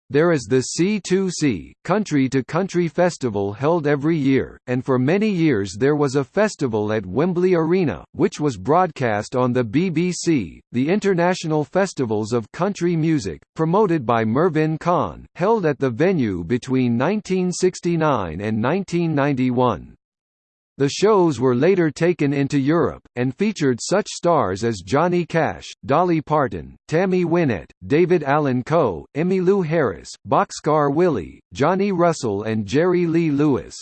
There is the C2C Country to Country Festival held every year, and for many years there was a festival at Wembley Arena, which was broadcast on the BBC, the International Festivals of Country Music, promoted by Mervyn Conn, held at the venue between 1969 and 1991. The shows were later taken into Europe, and featured such stars as Johnny Cash, Dolly Parton, Tammy Wynette, David Allan Coe, Emmylou Harris, Boxcar Willie, Johnny Russell and Jerry Lee Lewis.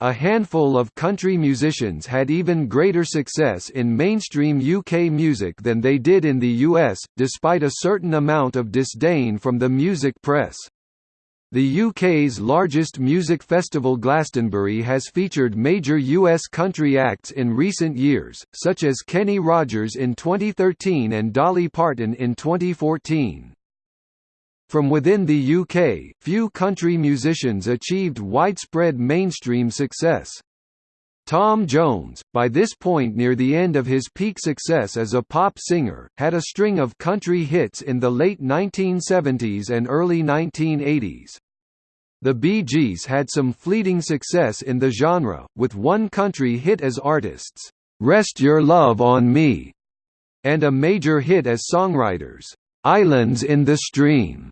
A handful of country musicians had even greater success in mainstream UK music than they did in the US, despite a certain amount of disdain from the music press. The UK's largest music festival Glastonbury has featured major US country acts in recent years, such as Kenny Rogers in 2013 and Dolly Parton in 2014. From within the UK, few country musicians achieved widespread mainstream success. Tom Jones, by this point near the end of his peak success as a pop singer, had a string of country hits in the late 1970s and early 1980s. The Bee Gees had some fleeting success in the genre, with one country hit as artists, "'Rest Your Love on Me' and a major hit as songwriters, "'Islands in the Stream'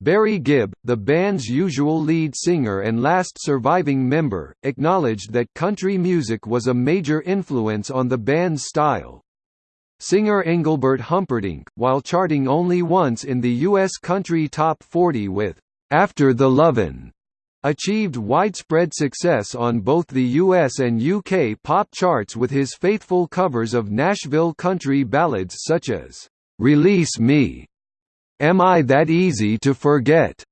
Barry Gibb, the band's usual lead singer and last surviving member, acknowledged that country music was a major influence on the band's style. Singer Engelbert Humperdinck, while charting only once in the U.S. Country Top 40 with after the Lovin', achieved widespread success on both the US and UK pop charts with his faithful covers of Nashville country ballads such as, "'Release Me", "'Am I That Easy to Forget",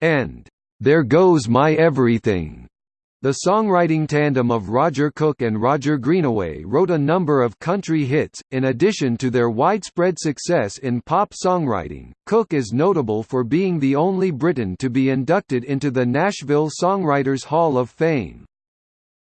and "'There Goes My Everything". The songwriting tandem of Roger Cook and Roger Greenaway wrote a number of country hits, in addition to their widespread success in pop songwriting. Cook is notable for being the only Briton to be inducted into the Nashville Songwriters Hall of Fame.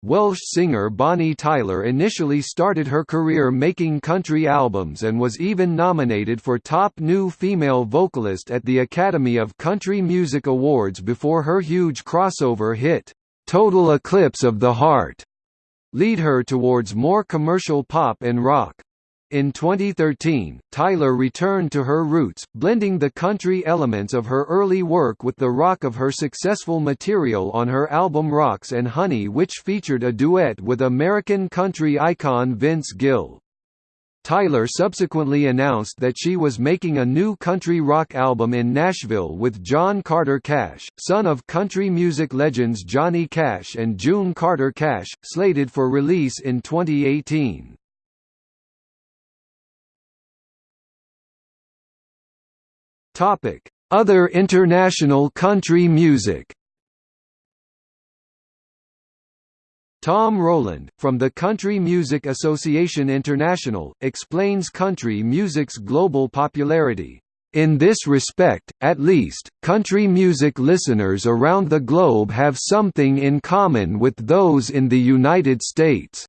Welsh singer Bonnie Tyler initially started her career making country albums and was even nominated for Top New Female Vocalist at the Academy of Country Music Awards before her huge crossover hit, "'Total Eclipse of the Heart' lead her towards more commercial pop and rock. In 2013, Tyler returned to her roots, blending the country elements of her early work with the rock of her successful material on her album Rocks and Honey which featured a duet with American country icon Vince Gill. Tyler subsequently announced that she was making a new country rock album in Nashville with John Carter Cash, son of country music legends Johnny Cash and June Carter Cash, slated for release in 2018. Topic: Other international country music. Tom Rowland, from the Country Music Association International, explains country music's global popularity. In this respect, at least, country music listeners around the globe have something in common with those in the United States.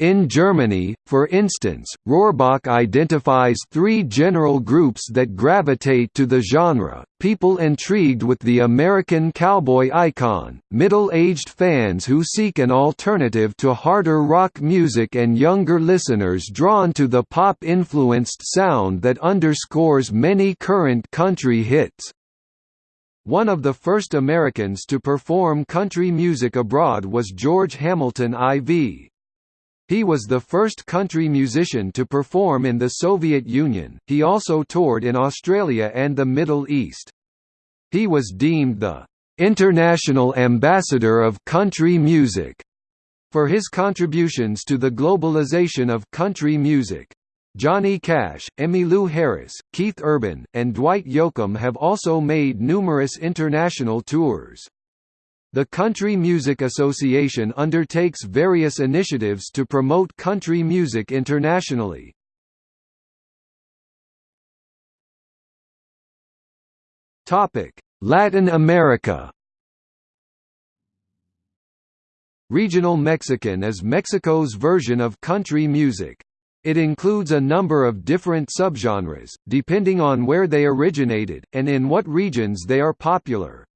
In Germany, for instance, Rohrbach identifies three general groups that gravitate to the genre, people intrigued with the American cowboy icon, middle-aged fans who seek an alternative to harder rock music and younger listeners drawn to the pop-influenced sound that underscores many current country hits. One of the first Americans to perform country music abroad was George Hamilton IV. He was the first country musician to perform in the Soviet Union. He also toured in Australia and the Middle East. He was deemed the international ambassador of country music for his contributions to the globalization of country music. Johnny Cash, Emmylou Harris, Keith Urban, and Dwight Yoakam have also made numerous international tours. The Country Music Association undertakes various initiatives to promote country music internationally. Latin America Regional Mexican is Mexico's version of country music. It includes a number of different subgenres, depending on where they originated, and in what regions they are popular.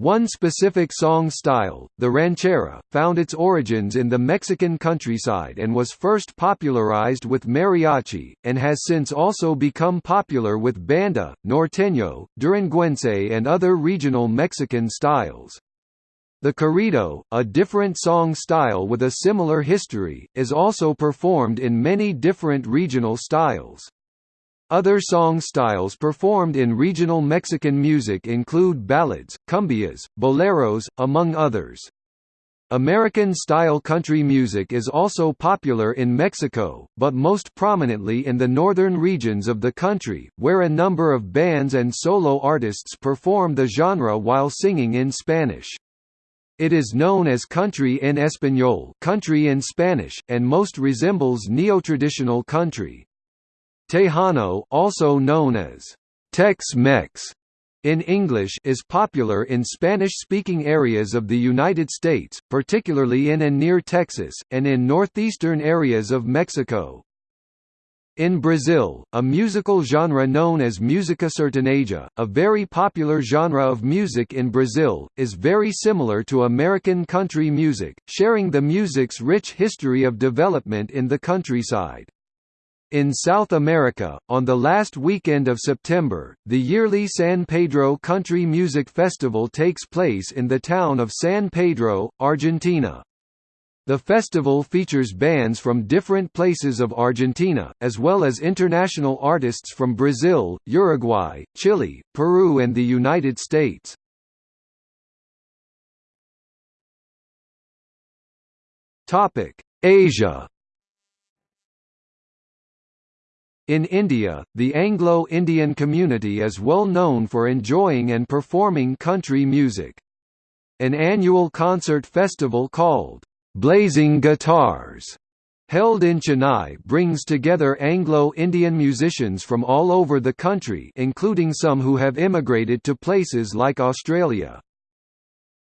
One specific song style, the ranchera, found its origins in the Mexican countryside and was first popularized with mariachi, and has since also become popular with banda, norteño, duranguense and other regional Mexican styles. The corrido, a different song style with a similar history, is also performed in many different regional styles. Other song styles performed in regional Mexican music include ballads, cumbias, boleros, among others. American-style country music is also popular in Mexico, but most prominently in the northern regions of the country, where a number of bands and solo artists perform the genre while singing in Spanish. It is known as country en español country in Spanish, and most resembles neotraditional country. Tejano also known as Tex-Mex in English is popular in Spanish-speaking areas of the United States, particularly in and near Texas, and in northeastern areas of Mexico. In Brazil, a musical genre known as música sertaneja, a very popular genre of music in Brazil, is very similar to American country music, sharing the music's rich history of development in the countryside. In South America, on the last weekend of September, the yearly San Pedro Country Music Festival takes place in the town of San Pedro, Argentina. The festival features bands from different places of Argentina, as well as international artists from Brazil, Uruguay, Chile, Peru and the United States. Asia In India, the Anglo-Indian community is well known for enjoying and performing country music. An annual concert festival called, "'Blazing Guitars' held in Chennai brings together Anglo-Indian musicians from all over the country including some who have immigrated to places like Australia.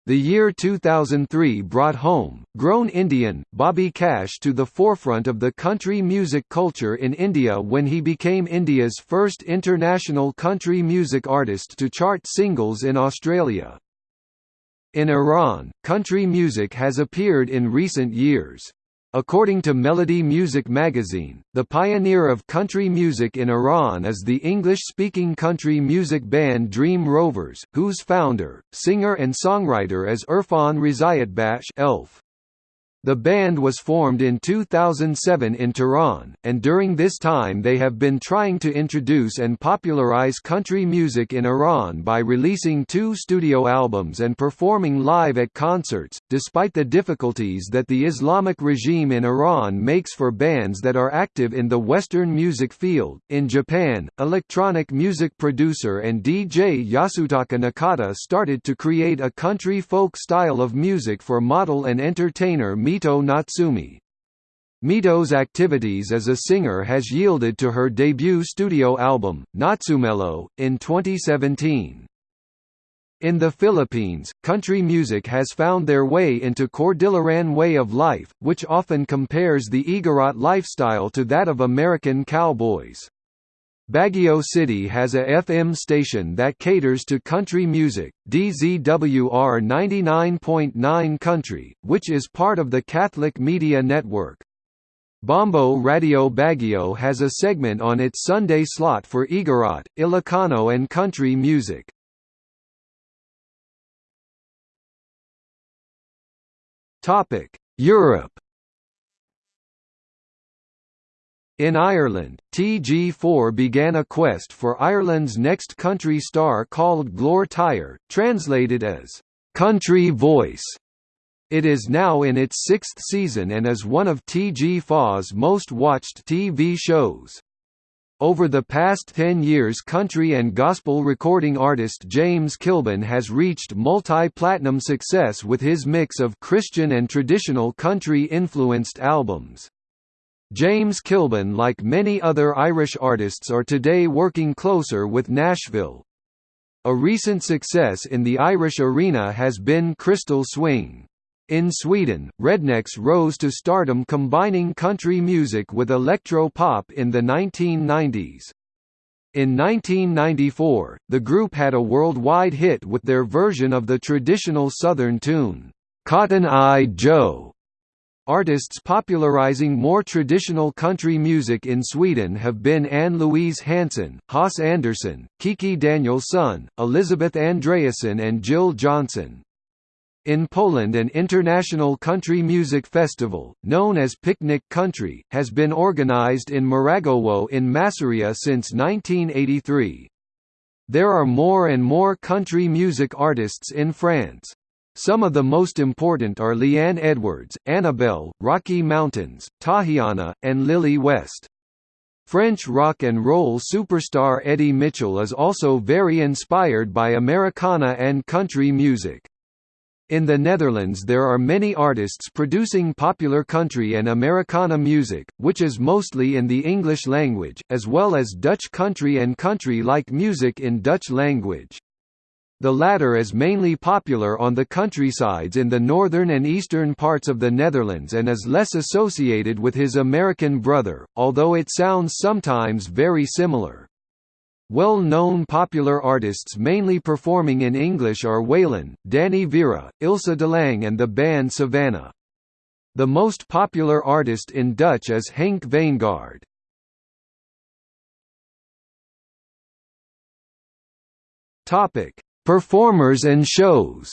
The year 2003 brought home, grown Indian, Bobby Cash to the forefront of the country music culture in India when he became India's first international country music artist to chart singles in Australia. In Iran, country music has appeared in recent years. According to Melody Music magazine, the pioneer of country music in Iran is the English-speaking country music band Dream Rovers, whose founder, singer and songwriter is Irfan Rizayatbakhsh Elf. The band was formed in 2007 in Tehran, and during this time they have been trying to introduce and popularize country music in Iran by releasing two studio albums and performing live at concerts, despite the difficulties that the Islamic regime in Iran makes for bands that are active in the Western music field. In Japan, electronic music producer and DJ Yasutaka Nakata started to create a country folk style of music for model and entertainer Mito Natsumi. Mito's activities as a singer has yielded to her debut studio album, Natsumelo, in 2017. In the Philippines, country music has found their way into Cordilleran way of life, which often compares the Igorot lifestyle to that of American cowboys. Baguio City has a FM station that caters to country music, DZWR 99.9 Country, which is part of the Catholic Media Network. Bombo Radio Baguio has a segment on its Sunday slot for Igorot, Ilocano and country music. Europe In Ireland, TG4 began a quest for Ireland's next country star called Glór Tíre, translated as, "'Country Voice". It is now in its sixth season and is one of TG4's most watched TV shows. Over the past 10 years country and gospel recording artist James Kilbane has reached multi-platinum success with his mix of Christian and traditional country-influenced albums. James Kilbane like many other Irish artists are today working closer with Nashville. A recent success in the Irish arena has been Crystal Swing. In Sweden, Rednex rose to stardom combining country music with electro-pop in the 1990s. In 1994, the group had a worldwide hit with their version of the traditional Southern tune, "'Cotton Eye Joe' Artists popularizing more traditional country music in Sweden have been Ann-Louise Hansson, Hasse Andersson, Kiki Danielsson, Elisabeth Andreassen and Jill Johnson. In Poland an international country music festival, known as Piknik Country, has been organized in Mrągowo in Masuria since 1983. There are more and more country music artists in France. Some of the most important are Leanne Edwards, Annabelle, Rocky Mountains, Tahiana, and Lily West. French rock and roll superstar Eddy Mitchell is also very inspired by Americana and country music. In the Netherlands there are many artists producing popular country and Americana music, which is mostly in the English language, as well as Dutch country and country-like music in Dutch language. The latter is mainly popular on the countrysides in the northern and eastern parts of the Netherlands and is less associated with his American brother, although it sounds sometimes very similar. Well-known popular artists mainly performing in English are Waylon, Danny Vera, Ilse DeLange and the band Savannah. The most popular artist in Dutch is Henk Wijngaard. Topic: Performers and shows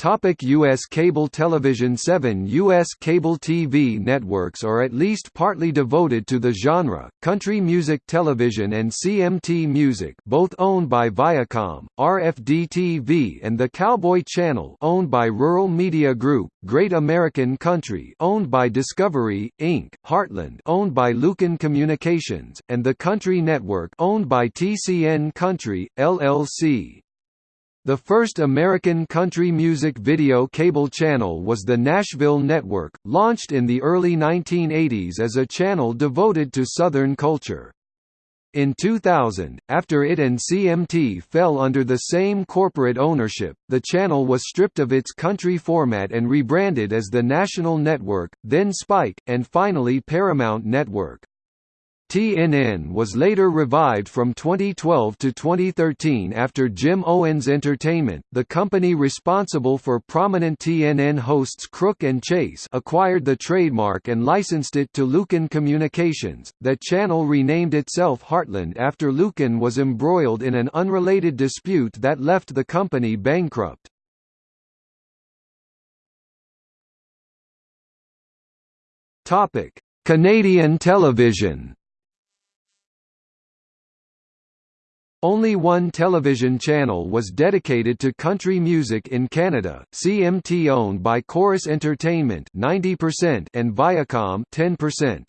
Topic U.S. cable television Seven U.S. cable TV networks are at least partly devoted to the genre, country music television and CMT Music both owned by Viacom, RFD-TV and the Cowboy Channel owned by Rural Media Group, Great American Country owned by Discovery, Inc., Heartland owned by Luken Communications, and the Country Network owned by TCN Country, LLC. The first American country music video cable channel was the Nashville Network, launched in the early 1980s as a channel devoted to Southern culture. In 2000, after it and CMT fell under the same corporate ownership, the channel was stripped of its country format and rebranded as the National Network, then Spike, and finally Paramount Network. TNN was later revived from 2012 to 2013 after Jim Owens Entertainment, the company responsible for prominent TNN hosts Crook and Chase, acquired the trademark and licensed it to Luken Communications. The channel renamed itself Heartland after Luken was embroiled in an unrelated dispute that left the company bankrupt. Topic: Canadian television. Only one television channel was dedicated to country music in Canada, CMT owned by Corus Entertainment 90% and Viacom 10%.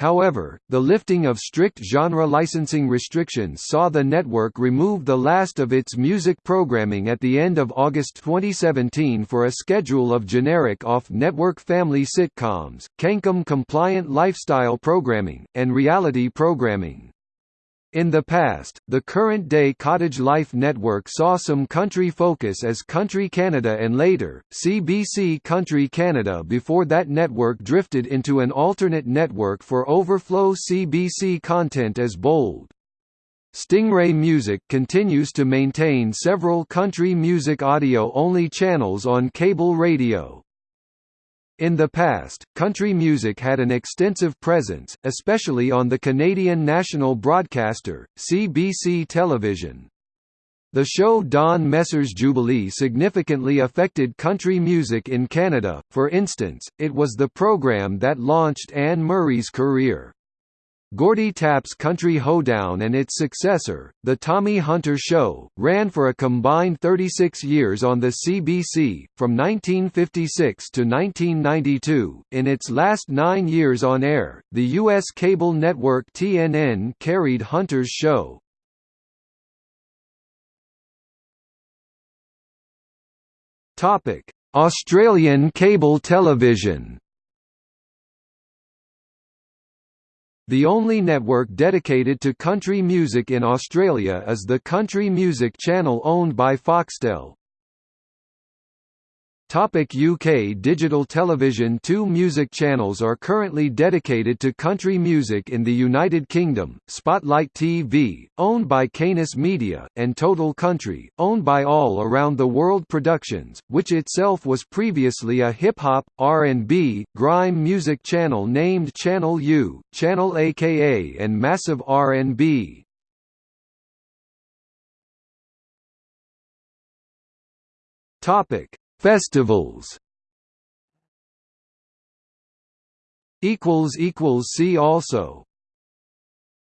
However, the lifting of strict genre licensing restrictions saw the network remove the last of its music programming at the end of August 2017 for a schedule of generic off-network family sitcoms, CanCon-compliant lifestyle programming, and reality programming. In the past, the current-day Cottage Life network saw some country focus as Country Canada and later, CBC Country Canada before that network drifted into an alternate network for overflow CBC content as Bold. Stingray Music continues to maintain several country music audio-only channels on cable radio. In the past, country music had an extensive presence, especially on the Canadian national broadcaster, CBC Television. The show Don Messer's Jubilee significantly affected country music in Canada, for instance, it was the program that launched Anne Murray's career. Gordie Tapp's Country Hoedown and its successor, The Tommy Hunter Show, ran for a combined 36 years on the CBC, from 1956 to 1992. In its last nine years on air, the U.S. cable network TNN carried Hunter's show. Australian cable television The only network dedicated to country music in Australia is the Country Music Channel owned by Foxtel. Topic UK Digital television Two music channels are currently dedicated to country music in the United Kingdom, Spotlight TV, owned by Canis Media, and Total Country, owned by All Around the World Productions, which itself was previously a hip-hop, R&B, grime music channel named Channel U, Channel AKA and Massive R&B. Topic Festivals. See also